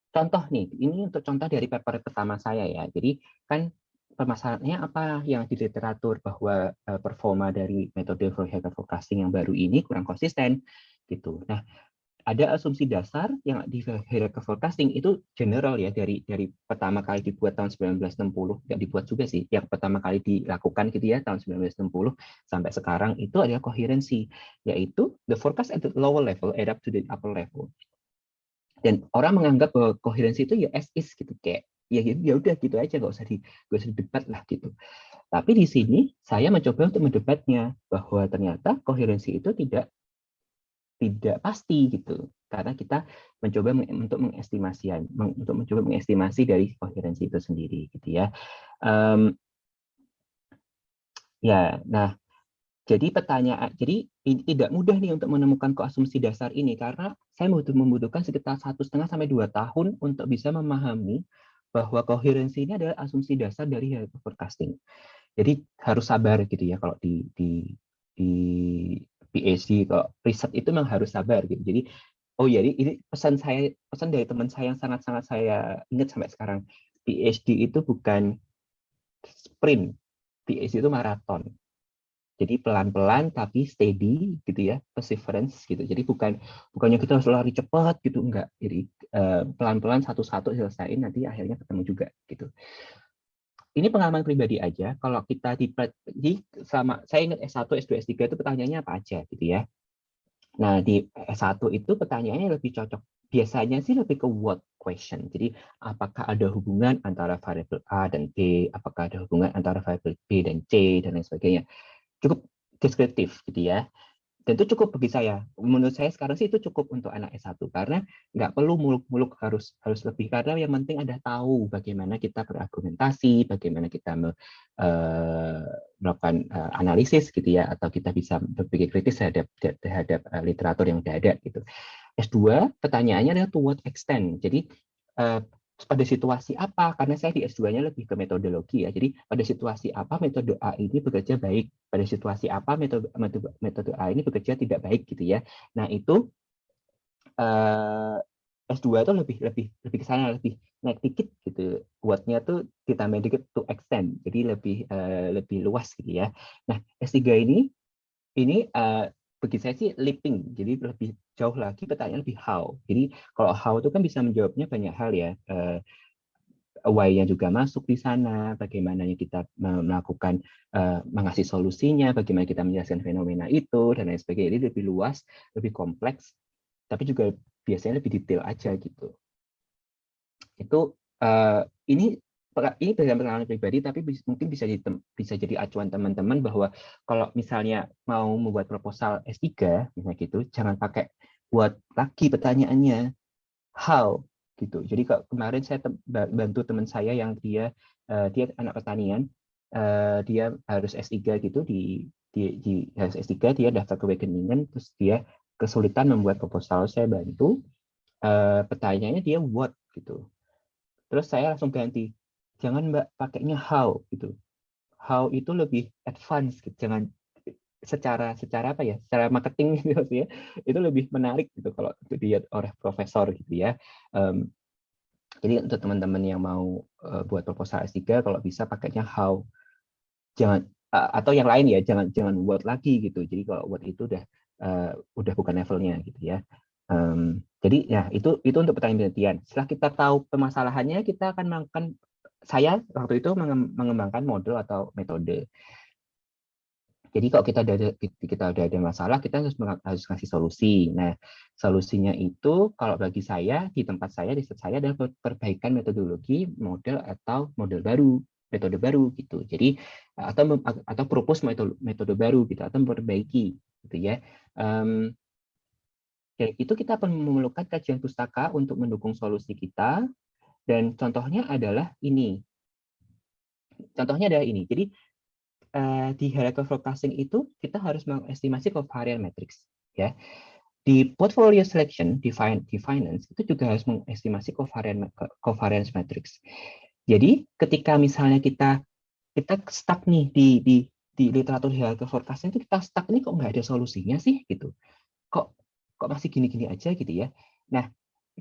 contoh nih, ini untuk contoh dari paper pertama saya ya. Jadi kan permasalahannya apa yang di literatur bahwa uh, performa dari metode Fourier forecasting yang baru ini kurang konsisten gitu. Nah, ada asumsi dasar yang di hierarchy forecasting itu general ya dari dari pertama kali dibuat tahun 1960 nggak dibuat juga sih yang pertama kali dilakukan gitu ya tahun 1960 sampai sekarang itu adalah koherensi yaitu the forecast at the lower level up to the upper level dan orang menganggap bahwa koherensi itu ya as is gitu kayak ya ya udah gitu aja nggak usah di gak usah debat lah gitu. Tapi di sini saya mencoba untuk mendebatnya bahwa ternyata koherensi itu tidak tidak pasti gitu. Karena kita mencoba untuk mengestimasi untuk mencoba mengestimasi dari koherensi itu sendiri gitu ya. Um, ya nah jadi pertanyaan jadi tidak mudah nih untuk menemukan koasumsi dasar ini karena saya membutuhkan sekitar satu setengah sampai dua tahun untuk bisa memahami bahwa koherensi ini adalah asumsi dasar dari forecasting. Jadi harus sabar gitu ya kalau di di di PhD kalau riset itu memang harus sabar gitu. Jadi oh ya ini pesan saya pesan dari teman saya yang sangat-sangat saya ingat sampai sekarang. PhD itu bukan sprint. PhD itu maraton. Jadi pelan-pelan tapi steady gitu ya, perseverance gitu. Jadi bukan bukannya kita harus lari cepat gitu enggak. Jadi eh, pelan-pelan satu-satu selesaiin nanti akhirnya ketemu juga gitu. Ini pengalaman pribadi aja. Kalau kita di, di sama saya ingat S1, S2, S3 itu pertanyaannya apa aja gitu ya. Nah, di S1 itu pertanyaannya lebih cocok. Biasanya sih lebih ke what question. Jadi, apakah ada hubungan antara variabel A dan B? Apakah ada hubungan antara variabel B dan C? Dan lain sebagainya cukup deskriptif gitu ya. Dan itu cukup bagi saya. Menurut saya sekarang sih itu cukup untuk anak S1 karena nggak perlu muluk-muluk harus harus lebih karena yang penting ada tahu bagaimana kita berargumentasi, bagaimana kita me, uh, melakukan uh, analisis gitu ya atau kita bisa berpikir kritis terhadap terhadap uh, literatur yang sudah ada gitu. S2 pertanyaannya adalah to what extent. Jadi pada situasi apa karena saya di S2-nya lebih ke metodologi ya. Jadi pada situasi apa metode A ini bekerja baik, pada situasi apa metode metode, A ini bekerja tidak baik gitu ya. Nah, itu eh, S2 itu lebih lebih lebih ke sana lebih naik dikit gitu. Buatnya tuh ditambah dikit to extend. Jadi lebih uh, lebih luas gitu ya. Nah, S3 ini ini uh, bagi saya sih leaping, jadi lebih jauh lagi pertanyaan lebih how. Jadi kalau how itu kan bisa menjawabnya banyak hal ya. Uh, why-nya juga masuk di sana, bagaimana kita melakukan uh, mengasih solusinya, bagaimana kita menjelaskan fenomena itu dan lain sebagainya. Jadi lebih luas, lebih kompleks, tapi juga biasanya lebih detail aja gitu. Itu uh, ini ini berdasarkan pengalaman pribadi, tapi mungkin bisa jadi, bisa jadi acuan teman-teman bahwa kalau misalnya mau membuat proposal S3, misalnya gitu, jangan pakai buat lagi pertanyaannya how gitu. Jadi kemarin saya bantu teman saya yang dia uh, dia anak pertanian, uh, dia harus S3 gitu di di, di harus S3 dia daftar ke Wageningen terus dia kesulitan membuat proposal saya bantu uh, pertanyaannya dia what gitu. Terus saya langsung ganti jangan mbak pakainya how gitu. How itu lebih advance gitu. jangan secara secara apa ya secara marketing gitu ya itu lebih menarik gitu kalau dilihat oleh profesor gitu ya. Um, jadi untuk teman-teman yang mau uh, buat proposal S3 kalau bisa pakainya how. Jangan uh, atau yang lain ya jangan jangan what lagi gitu. Jadi kalau what itu udah uh, udah bukan levelnya gitu ya. Um, jadi ya itu itu untuk pertanyaan penelitian setelah kita tahu permasalahannya kita akan melakukan saya waktu itu mengembangkan model atau metode. Jadi kalau kita ada kita udah ada masalah, kita harus harus ngasih solusi. Nah, solusinya itu kalau bagi saya di tempat saya di saya adalah perbaikan metodologi, model atau model baru, metode baru gitu. Jadi atau atau propose metode metode baru gitu atau memperbaiki gitu ya. Um, dan itu kita akan memerlukan kajian pustaka untuk mendukung solusi kita dan contohnya adalah ini. Contohnya adalah ini. Jadi uh, di hierarchy forecasting itu kita harus mengestimasi covariance matrix. Ya. Di portfolio selection di, di finance itu juga harus mengestimasi covariance, covariance matrix. Jadi ketika misalnya kita kita stuck nih di di di literatur hierarchy forecasting itu kita stuck nih kok nggak ada solusinya sih gitu. Kok kok masih gini-gini aja gitu ya. Nah,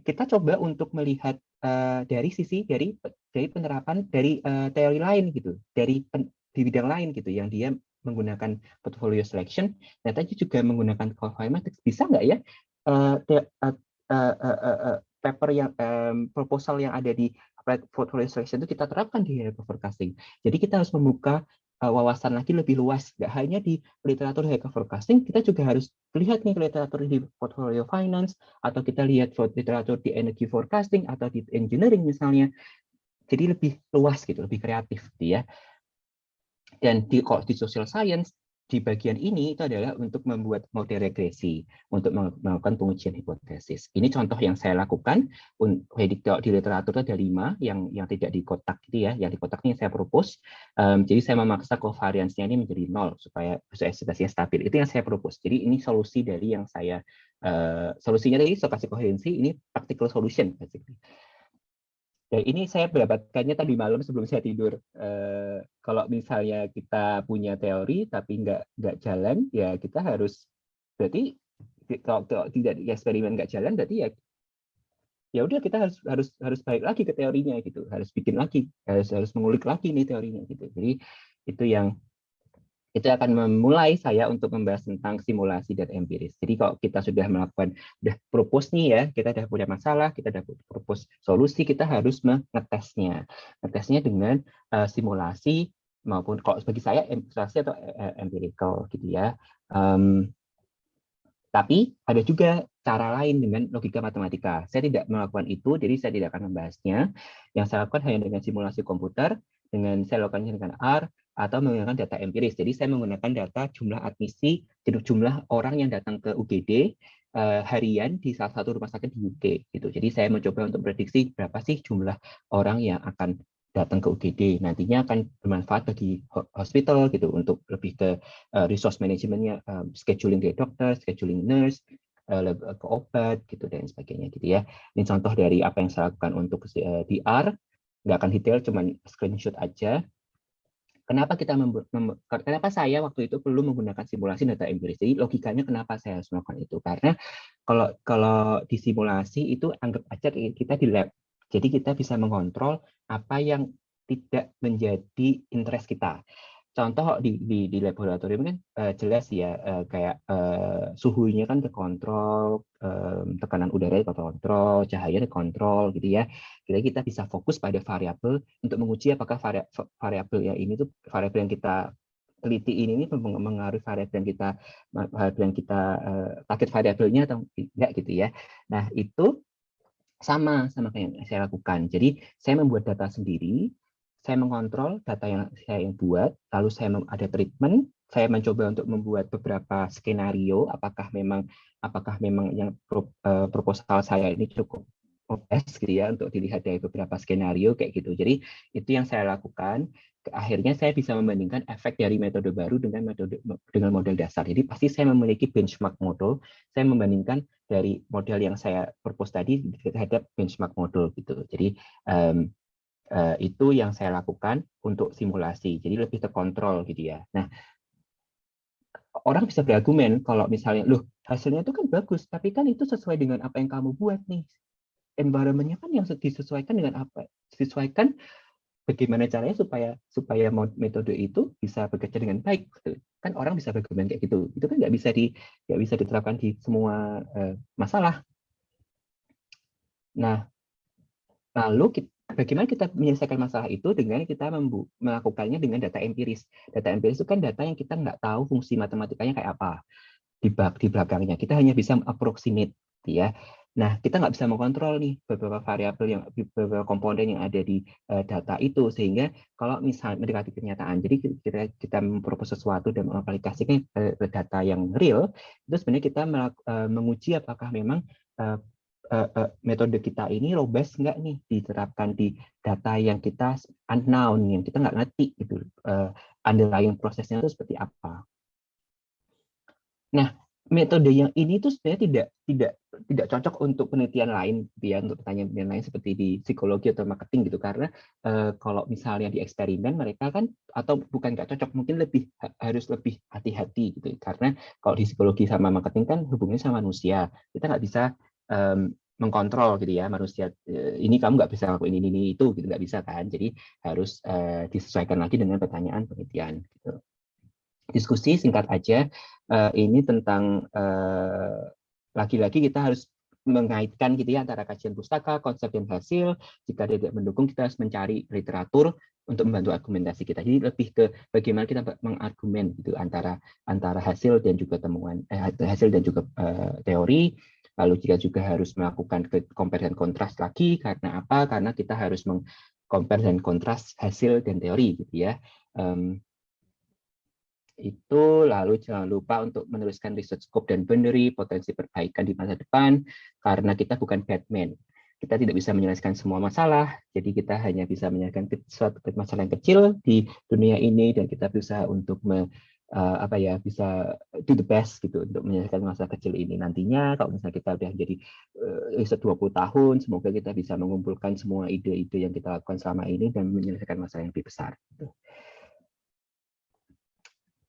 kita coba untuk melihat uh, dari sisi dari dari penerapan dari uh, teori lain gitu, dari pen, di bidang lain gitu yang dia menggunakan portfolio selection, ternyata juga menggunakan qualified matrix. Bisa nggak ya uh, uh, uh, uh, uh, uh, paper yang um, proposal yang ada di portfolio selection itu kita terapkan di forecasting. Jadi kita harus membuka wawasan lagi lebih luas. Nggak hanya di literatur high forecasting, kita juga harus lihat nih literatur di portfolio finance, atau kita lihat literatur di energy forecasting, atau di engineering misalnya. Jadi lebih luas gitu, lebih kreatif gitu ya. Dan di, kalau di social science, di bagian ini itu adalah untuk membuat model regresi untuk melakukan pengujian hipotesis. Ini contoh yang saya lakukan di literatur ada lima yang yang tidak di kotak gitu ya, yang di kotak ini saya propose. Um, jadi saya memaksa covariance-nya ini menjadi nol supaya ekspektasinya stabil. Itu yang saya propose. Jadi ini solusi dari yang saya uh, solusinya dari stokastik koherensi ini practical solution basically. Dan ini saya mendapatkannya tadi malam sebelum saya tidur. Eh, kalau misalnya kita punya teori tapi nggak nggak jalan, ya kita harus berarti kalau, kalau tidak eksperimen nggak jalan, berarti ya ya udah kita harus harus harus balik lagi ke teorinya gitu, harus bikin lagi, harus harus mengulik lagi nih teorinya gitu. Jadi itu yang itu akan memulai saya untuk membahas tentang simulasi dan empiris. Jadi kalau kita sudah melakukan, sudah propose nih ya, kita sudah punya masalah, kita sudah propose solusi, kita harus mengetesnya. Ngetesnya dengan uh, simulasi maupun kalau bagi saya simulasi atau uh, empirical gitu ya. Um, tapi ada juga cara lain dengan logika matematika. Saya tidak melakukan itu, jadi saya tidak akan membahasnya. Yang saya lakukan hanya dengan simulasi komputer, dengan saya lakukannya dengan R, atau menggunakan data empiris. Jadi saya menggunakan data jumlah admisi, jumlah orang yang datang ke UGD uh, eh, harian di salah satu rumah sakit di UK. Gitu. Jadi saya mencoba untuk prediksi berapa sih jumlah orang yang akan datang ke UGD. Nantinya akan bermanfaat bagi hospital gitu untuk lebih ke uh, resource manajemennya, um, scheduling dari dokter, scheduling nurse, uh, ke obat gitu dan sebagainya gitu ya. Ini contoh dari apa yang saya lakukan untuk uh, DR. Nggak akan detail, cuman screenshot aja. Kenapa kita kenapa saya waktu itu perlu menggunakan simulasi data empiris? Jadi logikanya kenapa saya harus melakukan itu? Karena kalau kalau di simulasi itu anggap aja kita di lab. Jadi kita bisa mengontrol apa yang tidak menjadi interest kita contoh di di, di laboratorium kan uh, jelas ya uh, kayak uh, suhunya kan terkontrol, um, tekanan udara terkontrol, cahaya terkontrol gitu ya. Jadi kita bisa fokus pada variabel untuk menguji apakah variabel yang ini tuh variabel yang kita teliti ini, ini mengaruhi variabel yang kita variabel yang kita uh, target variabelnya atau tidak gitu ya. Nah, itu sama sama kayak yang saya lakukan. Jadi saya membuat data sendiri saya mengontrol data yang saya yang buat, lalu saya ada treatment, saya mencoba untuk membuat beberapa skenario, apakah memang apakah memang yang uh, proposal saya ini cukup best gitu ya untuk dilihat dari beberapa skenario kayak gitu. Jadi itu yang saya lakukan. Akhirnya saya bisa membandingkan efek dari metode baru dengan metode dengan model dasar. Jadi pasti saya memiliki benchmark model. Saya membandingkan dari model yang saya propose tadi terhadap benchmark model gitu. Jadi um, Eh, itu yang saya lakukan untuk simulasi. Jadi lebih terkontrol gitu ya. Nah, orang bisa berargumen kalau misalnya, loh hasilnya itu kan bagus, tapi kan itu sesuai dengan apa yang kamu buat nih. Environment-nya kan yang disesuaikan dengan apa? Disesuaikan bagaimana caranya supaya supaya metode itu bisa bekerja dengan baik. Gitu. Kan orang bisa berargumen kayak gitu. Itu kan nggak bisa di nggak bisa diterapkan di semua uh, masalah. Nah, lalu kita bagaimana kita menyelesaikan masalah itu dengan kita melakukannya dengan data empiris. Data empiris itu kan data yang kita nggak tahu fungsi matematikanya kayak apa di di belakangnya. Kita hanya bisa approximate, ya. Nah, kita nggak bisa mengontrol nih beberapa variabel yang beberapa komponen yang ada di uh, data itu sehingga kalau misalnya mendekati kenyataan, jadi kita kita mempropos sesuatu dan mengaplikasikan ke, data yang real, itu sebenarnya kita uh, menguji apakah memang uh, uh, uh, metode kita ini robust nggak nih? Diterapkan di data yang kita unknown yang kita nggak ngerti gitu. Uh, underlying prosesnya itu seperti apa. Nah metode yang ini tuh sebenarnya tidak tidak tidak cocok untuk penelitian lain gitu ya untuk pertanyaan lain seperti di psikologi atau marketing gitu. Karena uh, kalau misalnya di eksperimen mereka kan atau bukan nggak cocok mungkin lebih harus lebih hati-hati gitu. Karena kalau di psikologi sama marketing kan hubungannya sama manusia. Kita nggak bisa um, mengkontrol gitu ya manusia ini kamu nggak bisa lakuin ini, ini itu gitu nggak bisa kan. Jadi harus uh, disesuaikan lagi dengan pertanyaan penelitian gitu. Diskusi singkat aja uh, ini tentang lagi-lagi uh, kita harus mengaitkan gitu ya antara kajian pustaka konsep dan hasil. Jika tidak mendukung kita harus mencari literatur untuk membantu argumentasi kita. Jadi lebih ke bagaimana kita mengargumen gitu antara antara hasil dan juga temuan eh, hasil dan juga uh, teori Lalu kita juga harus melakukan comparison kontras lagi karena apa? Karena kita harus mengcompare dan kontras hasil dan teori gitu ya. Um, itu lalu jangan lupa untuk meneruskan research scope dan boundary potensi perbaikan di masa depan karena kita bukan Batman kita tidak bisa menyelesaikan semua masalah jadi kita hanya bisa menyelesaikan suatu masalah yang kecil di dunia ini dan kita berusaha untuk uh, apa ya bisa do the best gitu untuk menyelesaikan masa kecil ini nantinya kalau misalnya kita udah jadi uh, 20 tahun semoga kita bisa mengumpulkan semua ide-ide yang kita lakukan selama ini dan menyelesaikan masalah yang lebih besar gitu.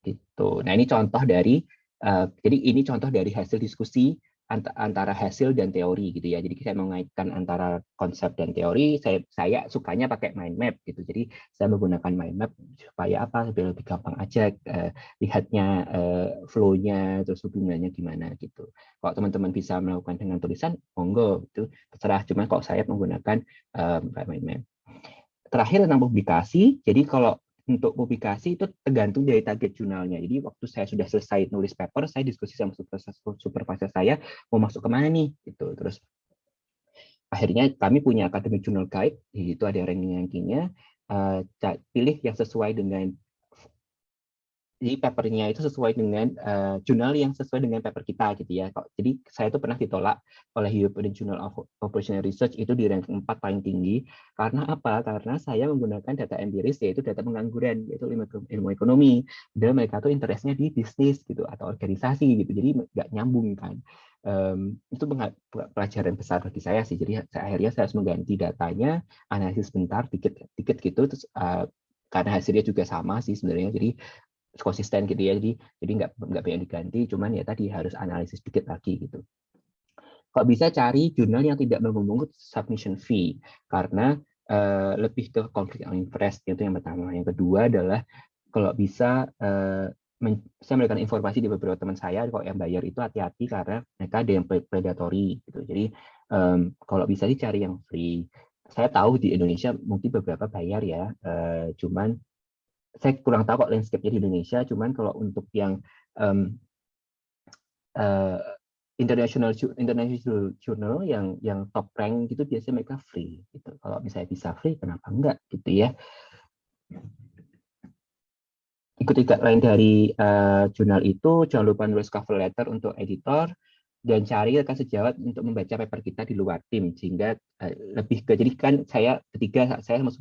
gitu. Nah, ini contoh dari uh, jadi ini contoh dari hasil diskusi antara hasil dan teori gitu ya. Jadi saya mengaitkan antara konsep dan teori. Saya saya sukanya pakai mind map gitu. Jadi saya menggunakan mind map supaya apa? Supaya lebih gampang aja uh, lihatnya uh, flow-nya terus hubungannya gimana gitu. Kalau teman-teman bisa melakukan dengan tulisan, monggo itu terserah. Cuma kalau saya menggunakan um, mind map. Terakhir tentang publikasi. Jadi kalau untuk publikasi itu tergantung dari target jurnalnya. Jadi waktu saya sudah selesai nulis paper, saya diskusi sama supervisor saya mau masuk ke mana nih, gitu. Terus akhirnya kami punya academic journal guide, itu ada ranking-rankingnya. Uh, pilih yang sesuai dengan jadi papernya itu sesuai dengan uh, jurnal yang sesuai dengan paper kita gitu ya. Jadi saya itu pernah ditolak oleh European Journal of Operational Research itu di ranking 4 paling tinggi. Karena apa? Karena saya menggunakan data empiris yaitu data pengangguran yaitu ilmu, ekonomi. Dan mereka tuh interestnya di bisnis gitu atau organisasi gitu. Jadi nggak nyambung kan. Um, itu pelajaran besar bagi saya sih. Jadi saya, akhirnya saya harus mengganti datanya, analisis bentar, dikit dikit gitu terus uh, karena hasilnya juga sama sih sebenarnya. Jadi konsisten gitu ya. Jadi jadi nggak nggak banyak diganti cuman ya tadi harus analisis dikit lagi gitu. Kok bisa cari jurnal yang tidak memungut submission fee? Karena uh, lebih ke konflik of interest itu yang pertama. Yang kedua adalah kalau bisa uh, saya memberikan informasi di beberapa teman saya kalau yang bayar itu hati-hati karena mereka ada yang predatory gitu. Jadi um, kalau bisa dicari yang free. Saya tahu di Indonesia mungkin beberapa bayar ya uh, cuman saya kurang tahu kok landscape-nya di Indonesia, cuman kalau untuk yang um, uh, international international journal yang yang top rank gitu biasanya mereka free gitu. Kalau misalnya bisa free kenapa enggak gitu ya. Ikuti guideline dari uh, jurnal itu, jangan lupa nulis cover letter untuk editor, dan cari rekan sejawat untuk membaca paper kita di luar tim sehingga uh, lebih ke jadi kan saya ketiga saya sama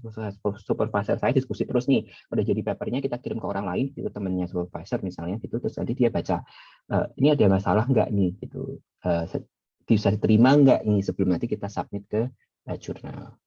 supervisor saya diskusi terus nih udah jadi papernya kita kirim ke orang lain itu temannya supervisor misalnya gitu terus nanti dia baca uh, ini ada masalah nggak nih? Gitu. Uh, bisa diterima nggak nih sebelum nanti kita submit ke uh, jurnal.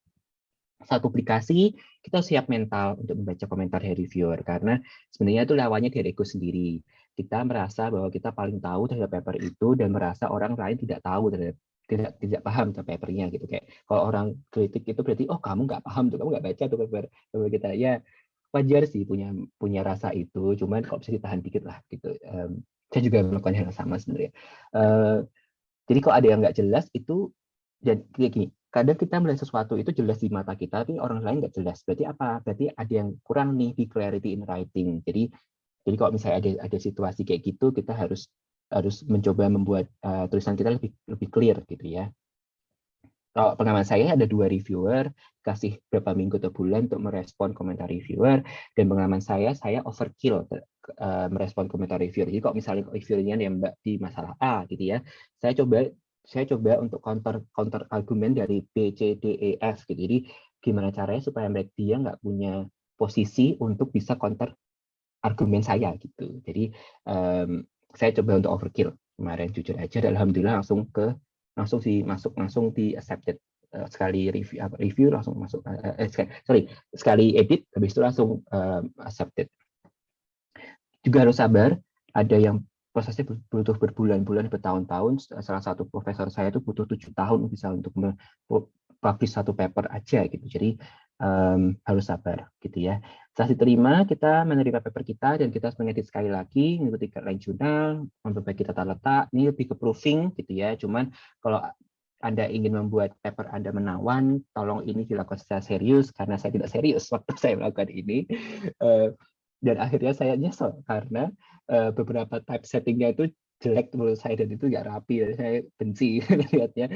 Saat publikasi kita siap mental untuk membaca komentar dari reviewer karena sebenarnya itu lawannya dari ego sendiri kita merasa bahwa kita paling tahu terhadap paper itu dan merasa orang lain tidak tahu terhadap tidak tidak paham terhadap papernya gitu. Kayak kalau orang kritik itu berarti oh kamu nggak paham tuh kamu nggak baca tuh paper, paper kita. Ya wajar sih punya punya rasa itu cuman kok bisa ditahan dikit lah gitu. Um, saya juga melakukan hal yang sama sebenarnya. Uh, jadi kalau ada yang nggak jelas itu dan kayak gini kadang kita melihat sesuatu itu jelas di mata kita tapi orang lain nggak jelas. Berarti apa? Berarti ada yang kurang nih di clarity in writing. Jadi jadi kalau misalnya ada ada situasi kayak gitu, kita harus harus mencoba membuat uh, tulisan kita lebih lebih clear gitu ya. Kalau pengalaman saya ada dua reviewer, kasih berapa minggu atau bulan untuk merespon komentar reviewer, dan pengalaman saya, saya overkill uh, merespon komentar reviewer. Jadi kalau misalnya reviewernya mbak di masalah A gitu ya, saya coba saya coba untuk counter counter argumen dari B, C, D, E, F gitu. Jadi gimana caranya supaya mereka dia nggak punya posisi untuk bisa counter argumen saya gitu. Jadi um, saya coba untuk overkill kemarin jujur aja dan alhamdulillah langsung ke langsung sih masuk langsung di accepted uh, sekali review review langsung masuk uh, eh, sorry sekali edit habis itu langsung uh, accepted. Juga harus sabar, ada yang prosesnya butuh berbulan-bulan, bertahun-tahun. Salah satu profesor saya itu butuh tujuh tahun bisa untuk publish satu paper aja gitu. Jadi um, harus sabar gitu ya. Setelah diterima, kita menerima paper kita dan kita harus mengedit sekali lagi, mengikuti guideline jurnal, memperbaiki tata letak. Ini lebih ke proofing gitu ya. Cuman kalau anda ingin membuat paper Anda menawan, tolong ini dilakukan secara serius karena saya tidak serius waktu saya melakukan ini. dan akhirnya saya nyesel karena beberapa type settingnya itu jelek menurut saya dan itu nggak rapi ya. saya benci lihatnya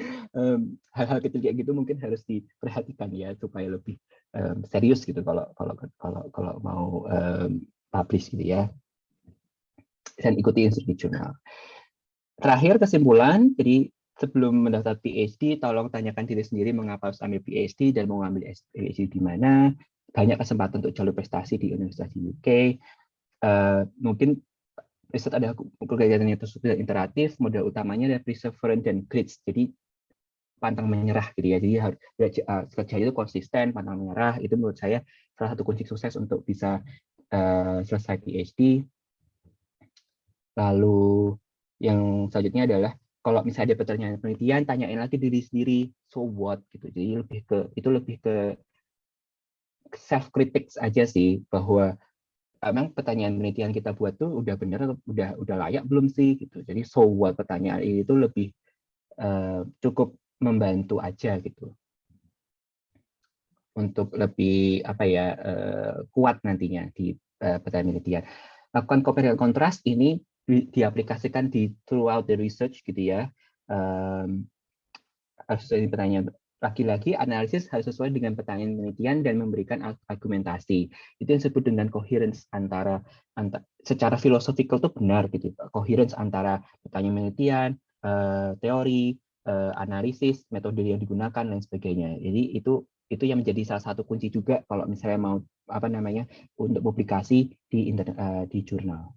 hal-hal um, kecil kayak gitu mungkin harus diperhatikan ya supaya lebih um, serius gitu kalau kalau kalau kalau mau um, publish gitu ya. Dan ikuti instruksi jurnal. Terakhir kesimpulan jadi sebelum mendaftar PhD tolong tanyakan diri sendiri mengapa harus ambil PhD dan mau ambil PhD di mana. Banyak kesempatan untuk jalur prestasi di universitas di UK uh, mungkin riset ada tersebut interaktif, modal utamanya adalah perseverance dan grit. Jadi pantang menyerah gitu ya. Jadi harus uh, kerja itu konsisten, pantang menyerah. Itu menurut saya salah satu kunci sukses untuk bisa uh, selesai PhD. Lalu yang selanjutnya adalah kalau misalnya ada pertanyaan penelitian, tanyain lagi diri sendiri, so what gitu. Jadi lebih ke itu lebih ke self critics aja sih bahwa emang pertanyaan penelitian kita buat tuh udah bener, udah udah layak belum sih gitu. Jadi so what pertanyaan itu lebih uh, cukup membantu aja gitu untuk lebih apa ya uh, kuat nantinya di uh, pertanyaan penelitian. Lakukan compare kontras ini di, diaplikasikan di throughout the research gitu ya. Um, harus ini pertanyaan lagi-lagi analisis harus sesuai dengan pertanyaan penelitian dan memberikan argumentasi. Itu yang disebut dengan coherence antara, antara secara filosofikal itu benar gitu. Coherence antara pertanyaan penelitian, uh, teori, uh, analisis, metode yang digunakan dan sebagainya. Jadi itu itu yang menjadi salah satu kunci juga kalau misalnya mau apa namanya untuk publikasi di internet uh, di jurnal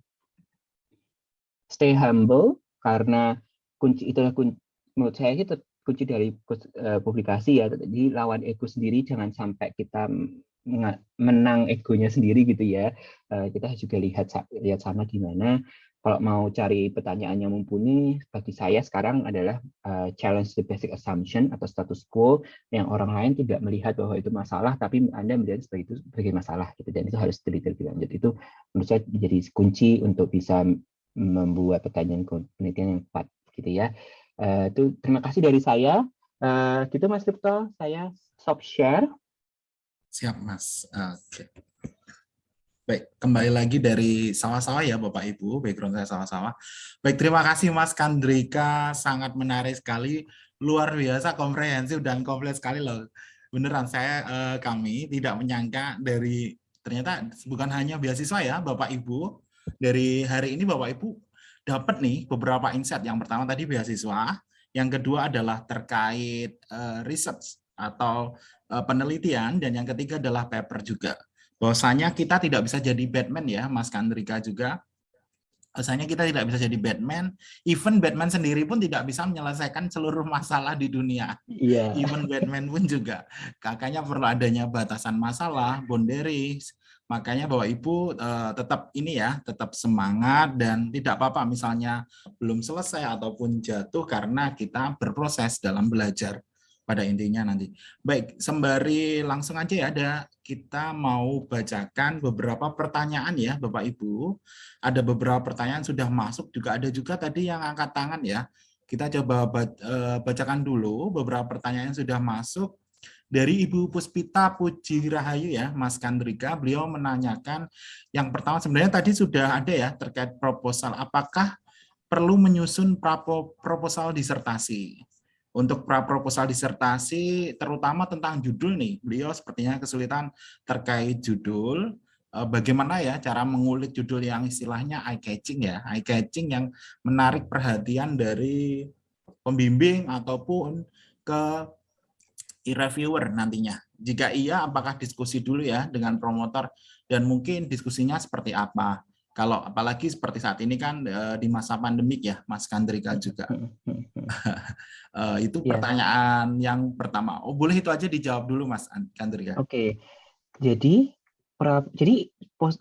stay humble karena kunci itulah kunci, menurut saya itu kunci dari uh, publikasi ya. Jadi lawan ego sendiri jangan sampai kita menang egonya sendiri gitu ya. Uh, kita juga lihat lihat sama gimana kalau mau cari pertanyaan yang mumpuni bagi saya sekarang adalah uh, challenge the basic assumption atau status quo yang orang lain tidak melihat bahwa itu masalah tapi Anda melihat sebagai itu sebagai masalah gitu dan itu harus diteliti lebih lanjut itu menurut saya menjadi kunci untuk bisa membuat pertanyaan penelitian yang tepat gitu ya. Uh, itu terima kasih dari saya. Uh, gitu Mas Tripto, saya stop share. Siap Mas. Oke. Okay. Baik, kembali lagi dari sawah-sawah ya Bapak Ibu, background saya sawah-sawah. Baik, terima kasih Mas Kandrika, sangat menarik sekali, luar biasa, komprehensif dan komplit sekali loh. Beneran saya eh, kami tidak menyangka dari ternyata bukan hanya beasiswa ya Bapak Ibu, dari hari ini Bapak Ibu dapat nih beberapa insight. Yang pertama tadi beasiswa, yang kedua adalah terkait uh, research atau uh, penelitian, dan yang ketiga adalah paper juga. Bahwasanya kita tidak bisa jadi Batman ya, Mas Kandrika juga. Bahwasanya kita tidak bisa jadi Batman, even Batman sendiri pun tidak bisa menyelesaikan seluruh masalah di dunia. Yeah. Even Batman pun juga. Kakaknya perlu adanya batasan masalah, boundaries, Makanya Bapak Ibu uh, tetap ini ya, tetap semangat dan tidak apa-apa misalnya belum selesai ataupun jatuh karena kita berproses dalam belajar pada intinya nanti. Baik, sembari langsung aja ya ada kita mau bacakan beberapa pertanyaan ya Bapak Ibu. Ada beberapa pertanyaan sudah masuk juga ada juga tadi yang angkat tangan ya. Kita coba eh, bacakan dulu beberapa pertanyaan yang sudah masuk dari Ibu Puspita Puji Rahayu ya, Mas Kandrika, beliau menanyakan yang pertama sebenarnya tadi sudah ada ya terkait proposal. Apakah perlu menyusun proposal disertasi? Untuk pra proposal disertasi terutama tentang judul nih, beliau sepertinya kesulitan terkait judul, eh, bagaimana ya cara mengulik judul yang istilahnya eye catching ya, eye catching yang menarik perhatian dari pembimbing ataupun ke e-reviewer nantinya. Jika iya, apakah diskusi dulu ya dengan promotor dan mungkin diskusinya seperti apa? Kalau apalagi seperti saat ini kan eh, di masa pandemik ya, Mas Kandrika juga. Eh, itu iya. pertanyaan yang pertama. Oh, boleh itu aja dijawab dulu Mas Kandrika. Oke. Jadi pra, jadi pos,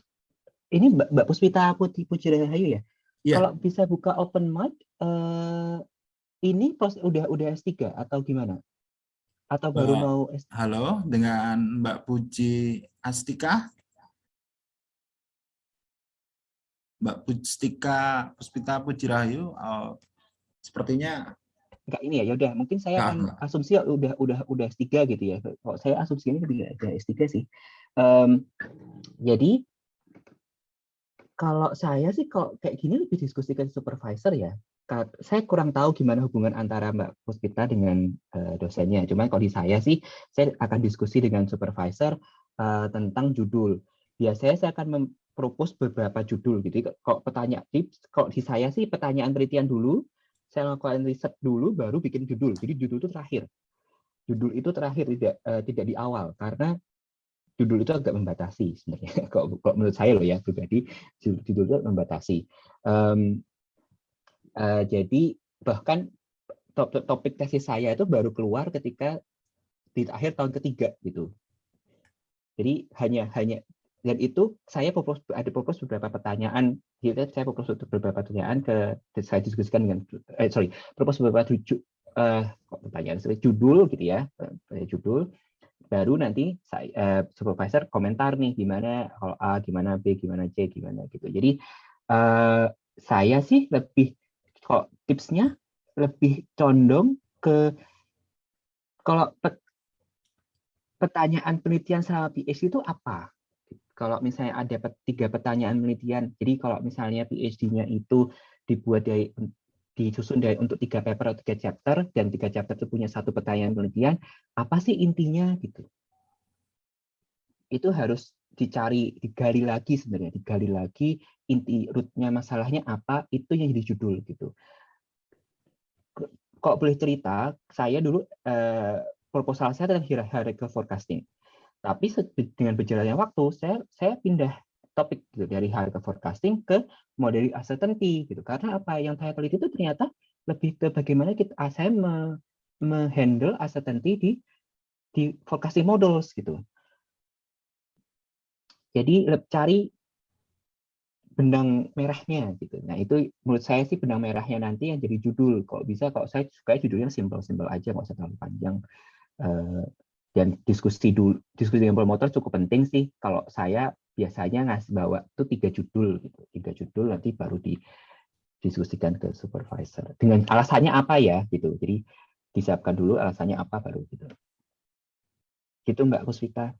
ini Mbak Puspita Putih Pujirahayu ya? Yeah. Kalau bisa buka open mic, uh, ini pos udah udah S3 atau gimana? Atau baru uh, mau Halo, dengan Mbak Puji Astika. Mbak Pustika Puspita Puji Rahayu, uh, sepertinya enggak ini ya, ya udah mungkin saya nah, akan asumsi udah udah udah S3 gitu ya. Kalau saya asumsi ini tidak ada S3 sih. Um, jadi kalau saya sih kalau kayak gini lebih diskusikan supervisor ya saya kurang tahu gimana hubungan antara Mbak Puspita dengan uh, dosennya. Cuman kalau di saya sih, saya akan diskusi dengan supervisor uh, tentang judul. Biasanya saya akan mempropos beberapa judul. Gitu. Kalau pertanyaan tips, kalau di saya sih pertanyaan penelitian dulu, saya lakukan riset dulu, baru bikin judul. Jadi judul itu terakhir. Judul itu terakhir tidak uh, tidak di awal karena judul itu agak membatasi sebenarnya. Kalau, menurut saya loh ya pribadi, judul itu membatasi. Um, Uh, jadi bahkan top, topik tesis saya itu baru keluar ketika di akhir tahun ketiga gitu. Jadi hanya hanya dan itu saya propose ada propose beberapa pertanyaan gitu saya propose beberapa pertanyaan ke saya diskusikan dengan eh, sorry propose beberapa tujuh uh, pertanyaan judul gitu ya judul. Baru nanti saya uh, supervisor komentar nih gimana kalau A gimana B gimana C gimana gitu. Jadi uh, saya sih lebih kok tipsnya lebih condong ke kalau pertanyaan penelitian selama PhD itu apa? Kalau misalnya ada tiga pertanyaan penelitian, jadi kalau misalnya PhD-nya itu dibuat dari disusun dari untuk tiga paper atau tiga chapter dan tiga chapter itu punya satu pertanyaan penelitian, apa sih intinya gitu? Itu harus dicari, digali lagi sebenarnya, digali lagi inti rootnya masalahnya apa, itu yang jadi judul gitu. Kok boleh cerita, saya dulu eh, proposal saya adalah hierarchical forecasting. Tapi dengan berjalannya waktu, saya saya pindah topik gitu, dari hierarchical forecasting ke model uncertainty gitu. Karena apa yang saya teliti itu ternyata lebih ke bagaimana kita ah, saya menghandle uncertainty di di forecasting models gitu. Jadi cari benang merahnya gitu. Nah itu menurut saya sih benang merahnya nanti yang jadi judul. Kok bisa kalau saya suka judulnya simple-simple aja, nggak usah terlalu panjang. Eh, dan diskusi dulu diskusi dengan promotor cukup penting sih kalau saya biasanya ngasih bawa itu tiga judul gitu tiga judul nanti baru didiskusikan ke supervisor dengan alasannya apa ya gitu jadi disiapkan dulu alasannya apa baru gitu gitu mbak Kuswita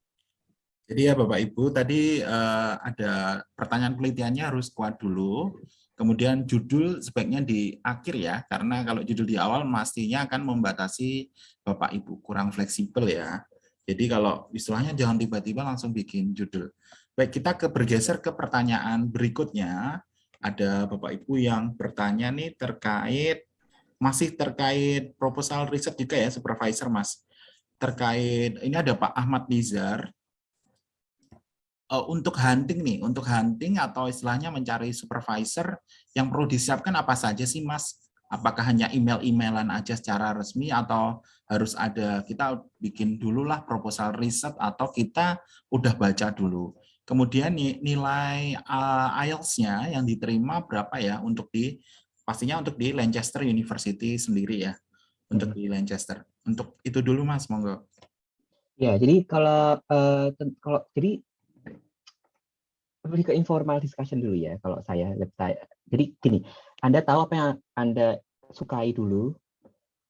jadi ya Bapak Ibu tadi uh, ada pertanyaan penelitiannya harus kuat dulu Kemudian judul sebaiknya di akhir ya, karena kalau judul di awal pastinya akan membatasi Bapak Ibu kurang fleksibel ya. Jadi kalau istilahnya jangan tiba-tiba langsung bikin judul. Baik, kita ke bergeser ke pertanyaan berikutnya. Ada Bapak Ibu yang bertanya nih terkait masih terkait proposal riset juga ya supervisor Mas. Terkait ini ada Pak Ahmad Nizar uh, untuk hunting nih, untuk hunting atau istilahnya mencari supervisor yang perlu disiapkan apa saja sih Mas? Apakah hanya email-emailan aja secara resmi atau harus ada kita bikin dulu lah proposal riset atau kita udah baca dulu. Kemudian nilai uh, IELTS-nya yang diterima berapa ya untuk di pastinya untuk di Lancaster University sendiri ya. Untuk hmm. di Lancaster. Untuk itu dulu Mas, monggo. Ya, jadi kalau uh, kalau jadi lebih ke informal discussion dulu ya kalau saya jadi gini anda tahu apa yang anda sukai dulu?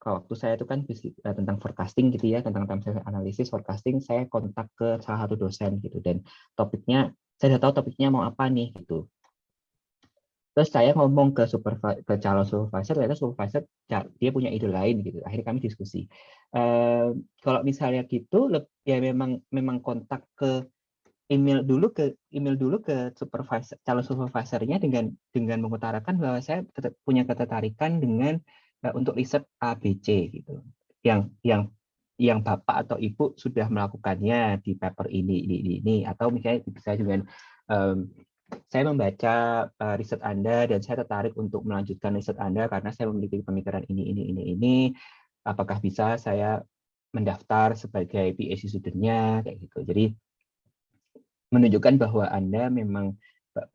Kalau waktu saya itu kan eh, tentang forecasting gitu ya tentang time analisis forecasting saya kontak ke salah satu dosen gitu. Dan topiknya saya sudah tahu topiknya mau apa nih gitu. Terus saya ngomong ke supervisor ke calon supervisor ternyata supervisor dia punya ide lain gitu. Akhirnya kami diskusi. Uh, kalau misalnya gitu ya memang memang kontak ke email dulu ke email dulu ke supervisor calon supervisornya dengan dengan mengutarakan bahwa saya punya ketertarikan dengan uh, untuk riset ABC gitu. Yang yang yang bapak atau ibu sudah melakukannya di paper ini ini ini, atau misalnya bisa dengan um, saya membaca uh, riset Anda dan saya tertarik untuk melanjutkan riset Anda karena saya memiliki pemikiran ini ini ini ini. Apakah bisa saya mendaftar sebagai PhD studentnya? Kayak gitu. Jadi menunjukkan bahwa Anda memang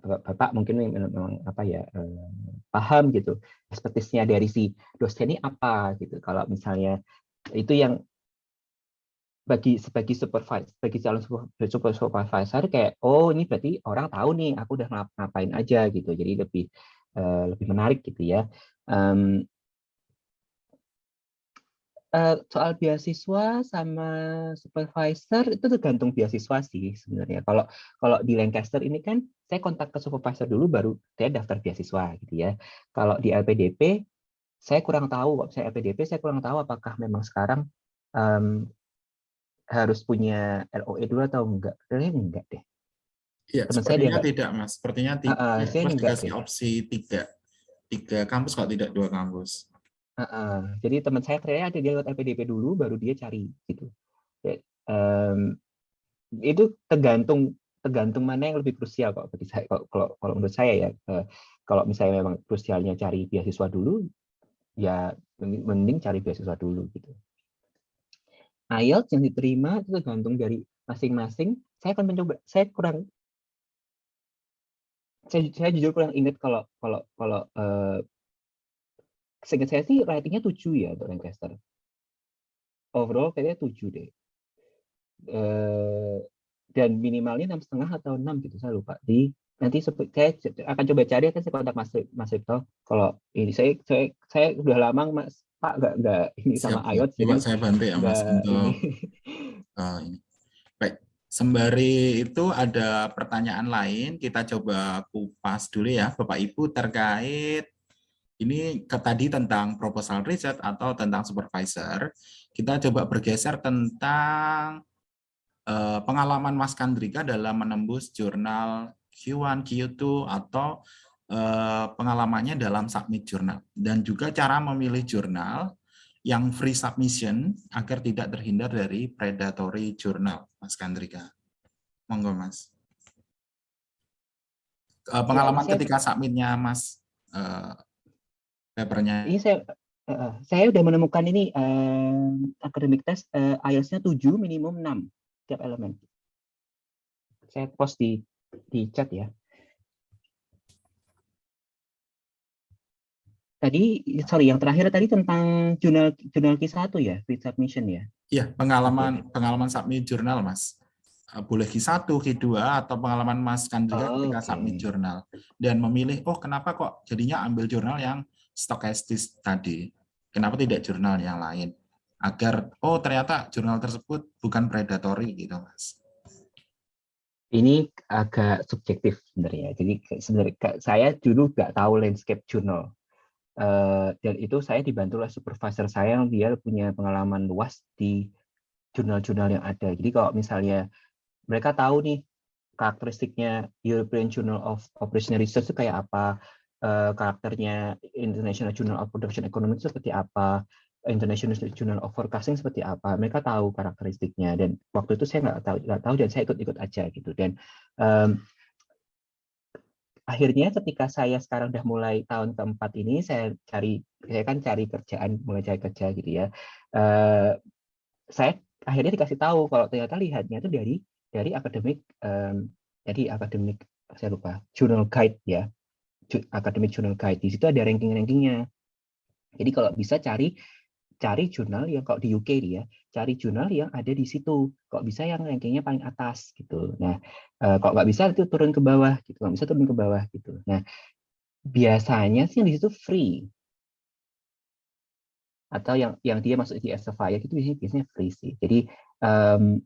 Bapak mungkin memang apa ya eh, paham gitu ekspertisnya dari si dosen ini apa gitu. Kalau misalnya itu yang bagi sebagai supervisor bagi calon super supervisor kayak oh ini berarti orang tahu nih aku udah ngapain aja gitu. Jadi lebih uh, lebih menarik gitu ya. Um, uh, soal beasiswa sama supervisor itu tergantung beasiswa sih sebenarnya. Kalau kalau di Lancaster ini kan saya kontak ke supervisor dulu baru saya daftar beasiswa gitu ya. Kalau di LPDP saya kurang tahu, kalau saya LPDP saya kurang tahu apakah memang sekarang um, harus punya LOE dulu atau enggak. Kayaknya enggak deh. Iya, sepertinya dia tidak, Mas. Sepertinya tidak. Uh, uh, saya Mas dikasih opsi tiga, tiga kampus kalau tidak dua kampus. Uh, jadi teman saya ternyata ada dia lewat LPDP dulu, baru dia cari gitu. Um, itu tergantung tergantung mana yang lebih krusial kok bagi saya kalau kalau, kalau menurut saya ya uh, kalau misalnya memang krusialnya cari beasiswa dulu ya mending cari beasiswa dulu gitu. IELTS yang diterima itu tergantung dari masing-masing. Saya akan mencoba, saya kurang saya, saya jujur kurang ingat kalau kalau kalau uh, seingat saya sih ratingnya 7 ya untuk Lancaster. Overall kayaknya 7 deh. Uh, dan minimalnya enam setengah atau enam gitu saya lupa di nanti saya akan coba cari akan saya kontak Mas Mas Ripto kalau ini saya saya saya udah lama Mas Pak nggak nggak ini Siap, sama IOT jadi saya bantu ya Mas untuk ini. Ini. Baik, sembari itu ada pertanyaan lain kita coba kupas dulu ya Bapak Ibu terkait ini ke tadi tentang proposal riset atau tentang supervisor. Kita coba bergeser tentang uh, pengalaman Mas Kandrika dalam menembus jurnal Q1, Q2 atau uh, pengalamannya dalam submit jurnal dan juga cara memilih jurnal yang free submission agar tidak terhindar dari predatory jurnal, Mas Kandrika. Monggo, Mas. Uh, pengalaman ya, ketika submitnya Mas papernya. Ini saya uh, saya udah menemukan ini uh, academic test uh, IELTS-nya 7 minimum 6 tiap elemen. Saya post di di chat ya. Tadi sorry yang terakhir tadi tentang jurnal jurnal Q1 ya, free submission ya. Iya, pengalaman okay. pengalaman submit jurnal, Mas. Boleh Q1, Q2 atau pengalaman Mas kan juga oh, ketika okay. submit jurnal dan memilih oh kenapa kok jadinya ambil jurnal yang stokastis tadi. Kenapa tidak jurnal yang lain? Agar, oh ternyata jurnal tersebut bukan predatory gitu, Mas. Ini agak subjektif sebenarnya. Jadi sebenarnya saya dulu nggak tahu landscape journal. Uh, dan itu saya dibantu oleh supervisor saya yang dia punya pengalaman luas di jurnal-jurnal yang ada. Jadi kalau misalnya mereka tahu nih karakteristiknya European Journal of Operational Research itu kayak apa, uh, karakternya International Journal of Production Economics seperti apa, International Journal of Forecasting seperti apa. Mereka tahu karakteristiknya dan waktu itu saya nggak tahu nggak tahu dan saya ikut-ikut aja gitu. Dan um, akhirnya ketika saya sekarang udah mulai tahun keempat ini saya cari saya kan cari kerjaan mulai cari kerja gitu ya. Uh, saya akhirnya dikasih tahu kalau ternyata lihatnya itu dari dari akademik um, jadi akademik saya lupa journal guide ya Academic Journal Guide. Di situ ada ranking-rankingnya. Jadi kalau bisa cari cari jurnal yang kalau di UK dia cari jurnal yang ada di situ. Kok bisa yang rankingnya paling atas gitu. Nah, eh, kok nggak bisa itu turun ke bawah gitu. Nggak bisa turun ke bawah gitu. Nah, biasanya sih yang di situ free atau yang yang dia masuk di Elsevier itu biasanya free sih. Jadi um,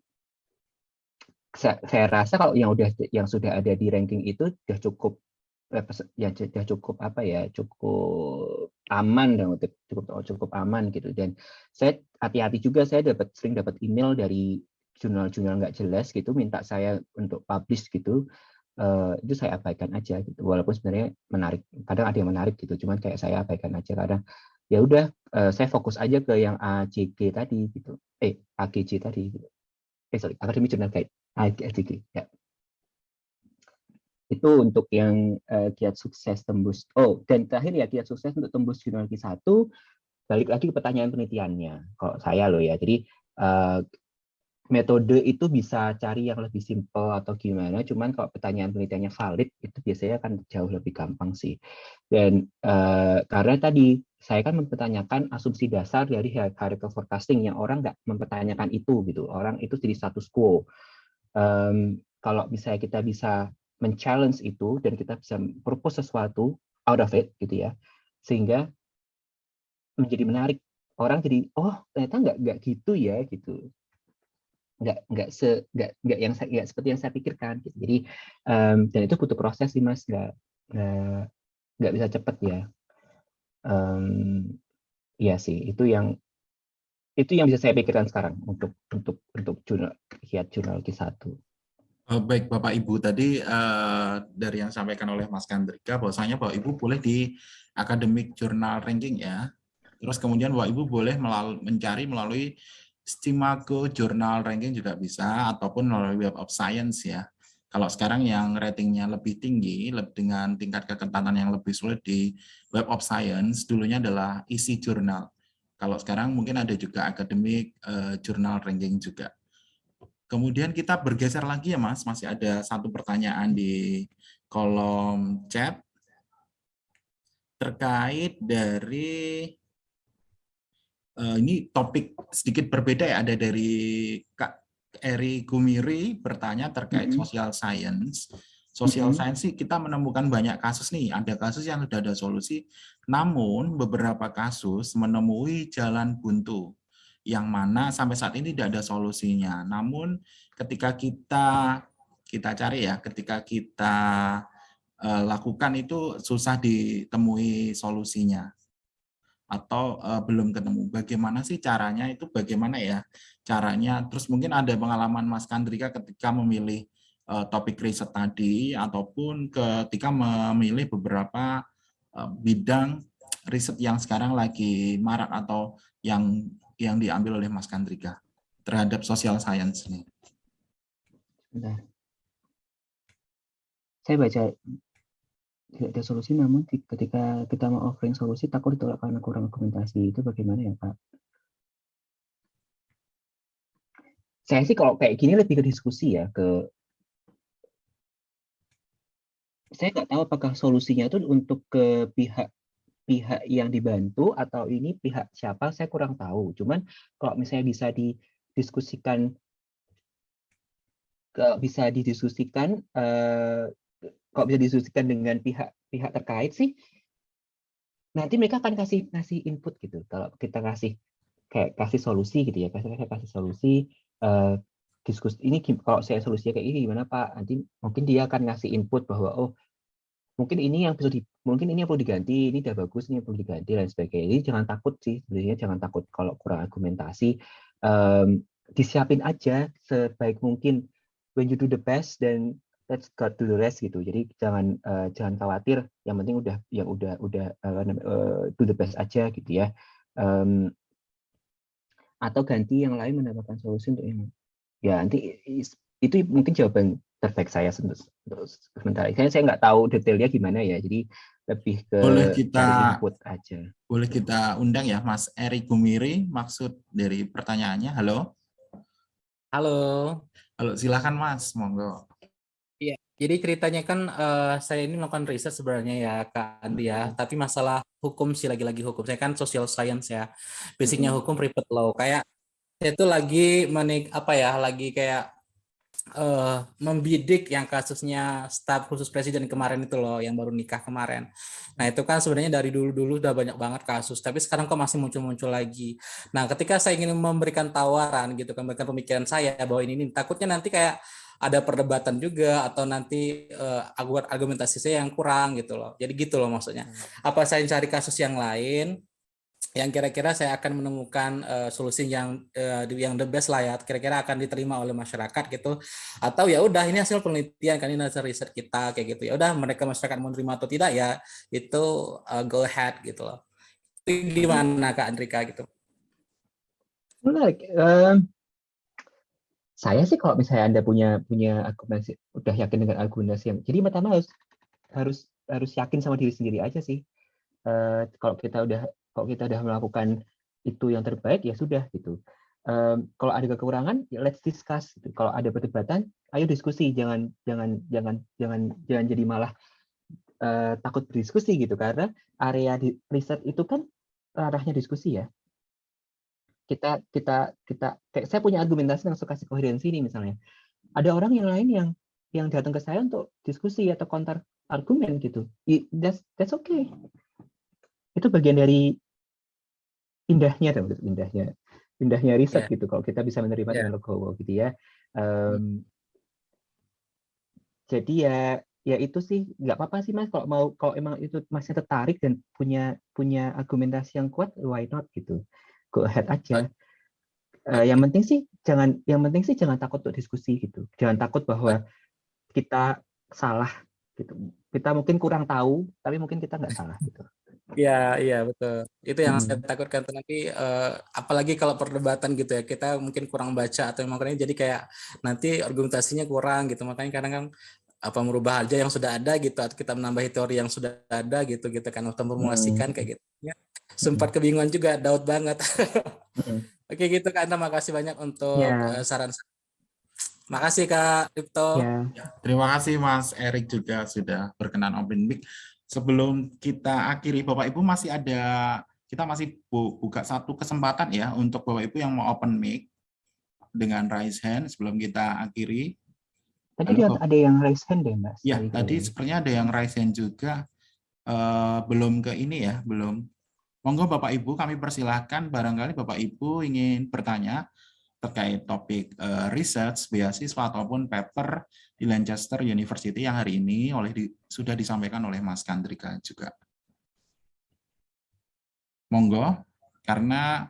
saya, saya rasa kalau yang udah yang sudah ada di ranking itu sudah cukup ya sudah cukup apa ya cukup aman dan cukup cukup aman gitu. Dan saya hati-hati juga saya dapat sering dapat email dari jurnal-jurnal nggak jelas gitu minta saya untuk publish gitu uh, itu saya abaikan aja gitu. Walaupun sebenarnya menarik kadang ada yang menarik gitu cuman kayak saya abaikan aja kadang. Ya udah uh, saya fokus aja ke yang ACG tadi gitu. Eh AGJ tadi gitu. eh sorry Academy Journal Guide AGG ya itu untuk yang uh, kiat sukses tembus. Oh, dan terakhir ya kiat sukses untuk tembus jurnal Q1 balik lagi ke pertanyaan penelitiannya. Kalau saya loh ya. Jadi uh, metode itu bisa cari yang lebih simpel atau gimana. Cuman kalau pertanyaan penelitiannya valid itu biasanya akan jauh lebih gampang sih. Dan uh, karena tadi saya kan mempertanyakan asumsi dasar dari hierarchical forecasting yang orang nggak mempertanyakan itu gitu. Orang itu jadi status quo. Um, kalau misalnya kita bisa men-challenge itu dan kita bisa propose sesuatu out of it gitu ya. Sehingga menjadi menarik. Orang jadi oh ternyata nggak nggak gitu ya gitu. Nggak nggak se nggak nggak yang nggak seperti yang saya pikirkan gitu. jadi um, dan itu butuh proses sih mas. Nggak nggak nggak bisa cepat ya. Um, iya sih. Itu yang itu yang bisa saya pikirkan sekarang untuk untuk untuk jurnal kiat jurnal Q1 Oh, baik Bapak Ibu tadi uh, dari yang disampaikan oleh Mas Kandrika bahwasanya Bapak Ibu boleh di academic journal ranking ya. Terus kemudian Bapak Ibu boleh melalui, mencari melalui Stimago Journal Ranking juga bisa ataupun melalui Web of Science ya. Kalau sekarang yang ratingnya lebih tinggi dengan tingkat kekentalan yang lebih sulit di Web of Science dulunya adalah isi jurnal. Kalau sekarang mungkin ada juga academic uh, journal ranking juga. Kemudian kita bergeser lagi ya Mas, masih ada satu pertanyaan di kolom chat terkait dari uh, ini topik sedikit berbeda ya ada dari Kak Eri Gumiri bertanya terkait mm -hmm. social science. Social mm -hmm. science sih kita menemukan banyak kasus nih, ada kasus yang sudah ada solusi, namun beberapa kasus menemui jalan buntu yang mana sampai saat ini tidak ada solusinya. Namun ketika kita kita cari ya, ketika kita uh, lakukan itu susah ditemui solusinya atau uh, belum ketemu. Bagaimana sih caranya itu bagaimana ya caranya? Terus mungkin ada pengalaman Mas Kandrika ketika memilih uh, topik riset tadi ataupun ketika memilih beberapa uh, bidang riset yang sekarang lagi marak atau yang yang diambil oleh Mas Kandrika terhadap social science ini. Saya baca tidak ada solusi namun ketika kita mau offering solusi takut ditolak karena kurang dokumentasi itu bagaimana ya Pak? Saya sih kalau kayak gini lebih ke diskusi ya ke saya nggak tahu apakah solusinya itu untuk ke pihak pihak yang dibantu atau ini pihak siapa saya kurang tahu. Cuman kalau misalnya bisa didiskusikan kalau bisa didiskusikan eh, kalau bisa didiskusikan dengan pihak-pihak terkait sih, nanti mereka akan kasih kasih input gitu. Kalau kita kasih kayak kasih solusi gitu ya, kasih kasih solusi uh, diskusi ini kalau saya solusinya kayak ini gimana Pak? Nanti mungkin dia akan ngasih input bahwa oh mungkin ini yang bisa di mungkin ini yang perlu diganti, ini udah bagus, ini yang perlu diganti dan sebagainya. Jadi jangan takut sih sebenarnya jangan takut kalau kurang argumentasi um, disiapin aja sebaik mungkin when you do the best dan let's cut to the rest gitu. Jadi jangan uh, jangan khawatir. Yang penting udah yang udah udah uh, do the best aja gitu ya. Um, atau ganti yang lain mendapatkan solusi untuk yang ya nanti itu mungkin jawaban terbaik saya untuk, untuk sementara. Saya saya nggak tahu detailnya gimana ya. Jadi lebih ke boleh kita input aja. Boleh kita undang ya Mas Eri Gumiri maksud dari pertanyaannya. Halo. Halo. Halo, silakan Mas, monggo. Jadi ceritanya kan uh, saya ini melakukan riset sebenarnya ya Kak Andi ya, tapi masalah hukum sih lagi-lagi hukum. Saya kan social science ya, basicnya hukum private law. Kayak saya itu lagi menik apa ya, lagi kayak uh, membidik yang kasusnya staf khusus presiden kemarin itu loh, yang baru nikah kemarin. Nah itu kan sebenarnya dari dulu-dulu udah banyak banget kasus, tapi sekarang kok masih muncul-muncul lagi. Nah ketika saya ingin memberikan tawaran gitu, kan, memberikan pemikiran saya bahwa ini, ini takutnya nanti kayak ada perdebatan juga atau nanti uh, argumentasi saya yang kurang gitu loh. Jadi gitu loh maksudnya. Hmm. Apa saya cari kasus yang lain yang kira-kira saya akan menemukan uh, solusi yang uh, yang the best lah ya kira-kira akan diterima oleh masyarakat gitu. Atau ya udah ini hasil penelitian kan ini hasil riset kita kayak gitu. Ya udah mereka masyarakat mau terima atau tidak ya itu uh, go ahead gitu loh. Itu gimana kak Andrika gitu? Menarik um, saya sih kalau misalnya anda punya punya argumentasi udah yakin dengan argumentasi yang jadi pertama harus harus harus yakin sama diri sendiri aja sih. Uh, kalau kita udah kalau kita udah melakukan itu yang terbaik ya sudah gitu. Um, kalau ada kekurangan ya let's discuss gitu. kalau ada perdebatan ayo diskusi jangan jangan jangan jangan jangan jadi malah uh, takut berdiskusi gitu. Karena area di riset itu kan arahnya diskusi ya. Kita kita kita kayak saya punya argumentasi yang suka koherensi ini misalnya. Ada orang yang lain yang yang datang ke saya untuk diskusi atau counter argumen gitu. That's that's okay. Itu bagian dari indahnya indahnya indahnya riset yeah. gitu kalau kita bisa menerima yeah. dengan logo gitu ya um, jadi ya ya itu sih nggak apa-apa sih mas kalau mau kalau emang itu masih tertarik dan punya punya argumentasi yang kuat why not gitu go ahead aja. Uh, yang penting sih jangan yang penting sih jangan takut untuk diskusi gitu. Jangan takut bahwa kita salah gitu. Kita mungkin kurang tahu, tapi mungkin kita nggak salah gitu. Iya, iya betul. Itu yang hmm. saya takutkan nanti uh, apalagi kalau perdebatan gitu ya, kita mungkin kurang baca atau makanya jadi kayak nanti argumentasinya kurang gitu. Makanya kadang kan apa merubah aja yang sudah ada gitu atau kita menambah teori yang sudah ada gitu gitu kan atau memformulasikan hmm. kayak gitu. Ya sempat kebingungan juga, daud banget. Oke gitu kan, terima kasih banyak untuk yeah. Ya. saran. Makasih Kak Ripto. Ya. Terima kasih Mas Erik juga sudah berkenan open mic. Sebelum kita akhiri, Bapak Ibu masih ada, kita masih buka satu kesempatan ya untuk Bapak Ibu yang mau open mic dengan raise hand sebelum kita akhiri. Tadi Halo, ada yang raise hand deh Mas. Ya, tadi sepertinya ada yang raise hand juga. Uh, belum ke ini ya, belum. Monggo Bapak Ibu kami persilahkan barangkali Bapak Ibu ingin bertanya terkait topik uh, research, beasiswa ataupun paper di Lancaster University yang hari ini oleh di, sudah disampaikan oleh Mas Kandrika juga. Monggo, karena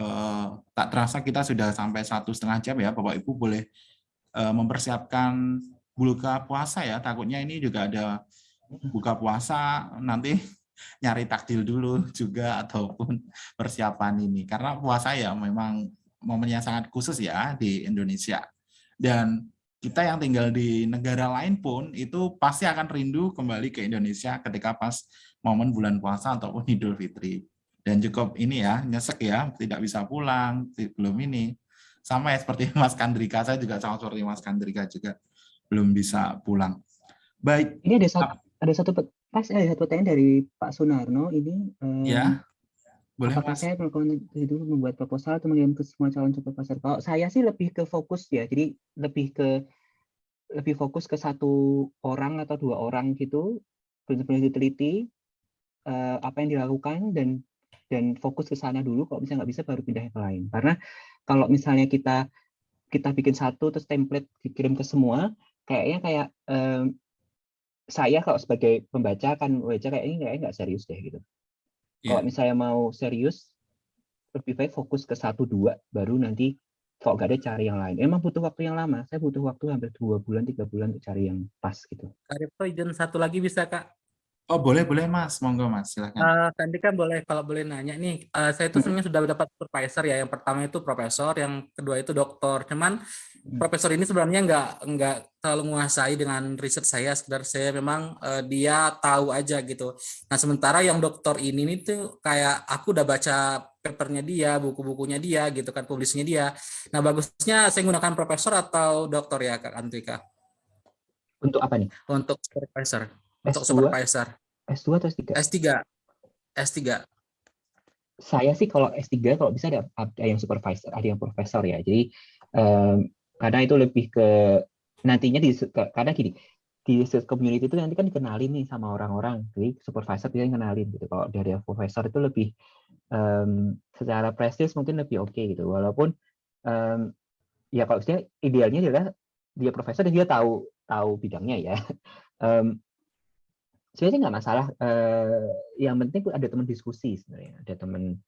uh, tak terasa kita sudah sampai satu setengah jam ya, Bapak Ibu boleh uh, mempersiapkan buka puasa ya. Takutnya ini juga ada buka puasa nanti nyari takjil dulu juga ataupun persiapan ini. Karena puasa ya memang momennya sangat khusus ya di Indonesia. Dan kita yang tinggal di negara lain pun itu pasti akan rindu kembali ke Indonesia ketika pas momen bulan puasa ataupun Idul Fitri. Dan cukup ini ya nyesek ya tidak bisa pulang belum ini. Sama ya seperti Mas Kandrika saya juga sama seperti Mas Kandrika juga belum bisa pulang. Baik. Ini ada satu ada satu Pas ada satu pertanyaan dari Pak Sunarno ini. Um, ya. Boleh, apakah mas. saya melakukan itu membuat proposal atau mengirim ke semua calon supervisor? Kalau saya sih lebih ke fokus ya, jadi lebih ke lebih fokus ke satu orang atau dua orang gitu, benar-benar diteliti uh, apa yang dilakukan dan dan fokus ke sana dulu. Kalau misalnya nggak bisa baru pindah ke lain. Karena kalau misalnya kita kita bikin satu terus template dikirim ke semua, kayaknya kayak um, saya kalau sebagai pembaca akan membaca kayak ini kayak nggak serius deh gitu. Yeah. Kalau misalnya mau serius, lebih baik fokus ke satu dua, baru nanti kalau nggak ada cari yang lain. Emang butuh waktu yang lama. Saya butuh waktu hampir dua bulan, tiga bulan untuk cari yang pas gitu. Kak izin satu lagi bisa kak? Oh boleh boleh mas, monggo mas silakan. Uh, tadi kan boleh kalau boleh nanya nih, uh, saya itu sebenarnya sudah dapat supervisor ya. Yang pertama itu profesor, yang kedua itu doktor. Cuman hmm. profesor ini sebenarnya nggak nggak terlalu menguasai dengan riset saya. Sekedar saya memang uh, dia tahu aja gitu. Nah sementara yang doktor ini nih tuh kayak aku udah baca papernya dia, buku-bukunya dia gitu kan, publisnya dia. Nah bagusnya saya menggunakan profesor atau doktor ya Kak Antika? Untuk apa nih? Untuk supervisor untuk supervisor. S2 atau S3? S3. S3. Saya sih kalau S3 kalau bisa ada, ada yang supervisor, ada yang profesor ya. Jadi um, karena itu lebih ke nantinya di karena gini di community itu nanti kan dikenalin nih sama orang-orang jadi supervisor bisa kenalin gitu kalau dari profesor itu lebih um, secara prestis mungkin lebih oke okay, gitu walaupun um, ya kalau misalnya idealnya adalah dia profesor dan dia tahu tahu bidangnya ya um, sebenarnya nggak masalah. Uh, yang penting ada teman diskusi sebenarnya, ada teman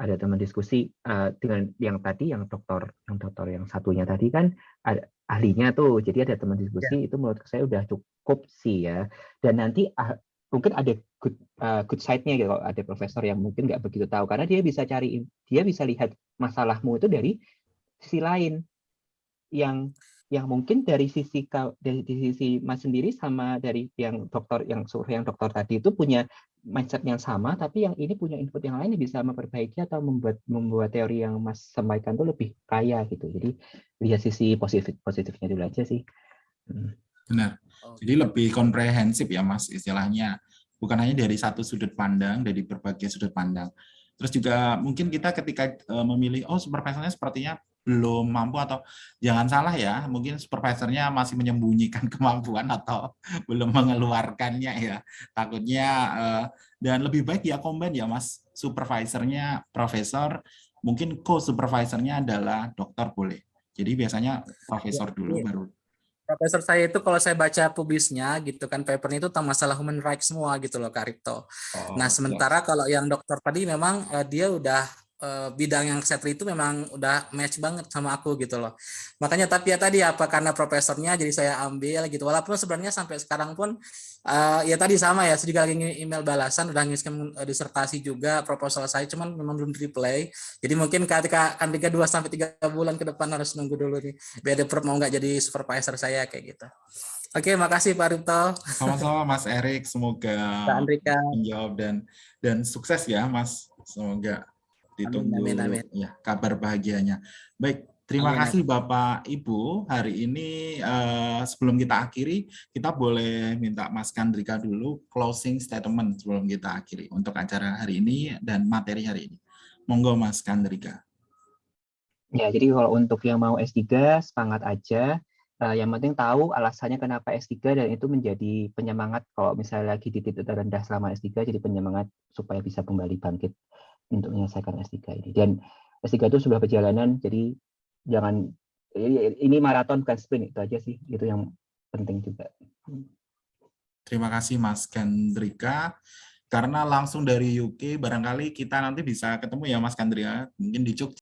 ada teman diskusi uh, dengan yang tadi yang dokter yang dokter yang satunya tadi kan ada ahlinya tuh jadi ada teman diskusi ya. itu menurut saya udah cukup sih ya dan nanti uh, mungkin ada good uh, good side-nya gitu kalau ada profesor yang mungkin nggak begitu tahu karena dia bisa cari dia bisa lihat masalahmu itu dari sisi lain yang yang mungkin dari sisi dari sisi Mas sendiri sama dari yang dokter yang survei yang dokter tadi itu punya mindset yang sama tapi yang ini punya input yang lain yang bisa memperbaiki atau membuat membuat teori yang Mas sampaikan itu lebih kaya gitu. Jadi lihat sisi positif positifnya dulu aja sih. Hmm. Benar. Jadi lebih komprehensif ya Mas istilahnya. Bukan hanya dari satu sudut pandang, dari berbagai sudut pandang. Terus juga mungkin kita ketika eh, memilih, oh supervisornya sepertinya belum mampu atau jangan salah ya, mungkin supervisornya masih menyembunyikan kemampuan atau belum mengeluarkannya ya. Takutnya uh, dan lebih baik ya combine ya Mas, supervisornya profesor, mungkin co-supervisornya adalah dokter boleh. Jadi biasanya profesor iya, dulu iya. baru Profesor saya itu kalau saya baca publisnya gitu kan papernya itu tentang masalah human rights semua gitu loh Kak Ripto. Oh, nah sementara ya. kalau yang dokter tadi memang uh, dia udah uh, bidang yang saya itu memang udah match banget sama aku gitu loh. Makanya tapi ya tadi apa karena profesornya jadi saya ambil gitu. Walaupun sebenarnya sampai sekarang pun uh, ya tadi sama ya, saya juga lagi email balasan udah ngirim uh, disertasi juga proposal saya cuman memang belum reply. Jadi mungkin ketika kan tiga dua sampai tiga bulan ke depan harus nunggu dulu nih biar mau nggak jadi supervisor saya kayak gitu. Oke, makasih Pak Rito. Sama-sama Mas Erik, semoga menjawab dan dan sukses ya Mas. Semoga ditunggu amin, amin, amin. ya kabar bahagianya. Baik, Terima Amin. kasih Bapak Ibu. Hari ini eh, sebelum kita akhiri, kita boleh minta Mas Kandrika dulu closing statement sebelum kita akhiri untuk acara hari ini dan materi hari ini. Monggo Mas Kandrika. Ya, jadi kalau untuk yang mau S3 semangat aja. Eh, yang penting tahu alasannya kenapa S3 dan itu menjadi penyemangat kalau misalnya lagi di titik terendah selama S3 jadi penyemangat supaya bisa kembali bangkit untuk menyelesaikan S3 ini. Dan S3 itu sebuah perjalanan jadi jangan ini ini maraton bukan sprint itu aja sih itu yang penting juga. Terima kasih Mas Kandrika. Karena langsung dari UK, barangkali kita nanti bisa ketemu ya Mas Kandrika, mungkin di Jogja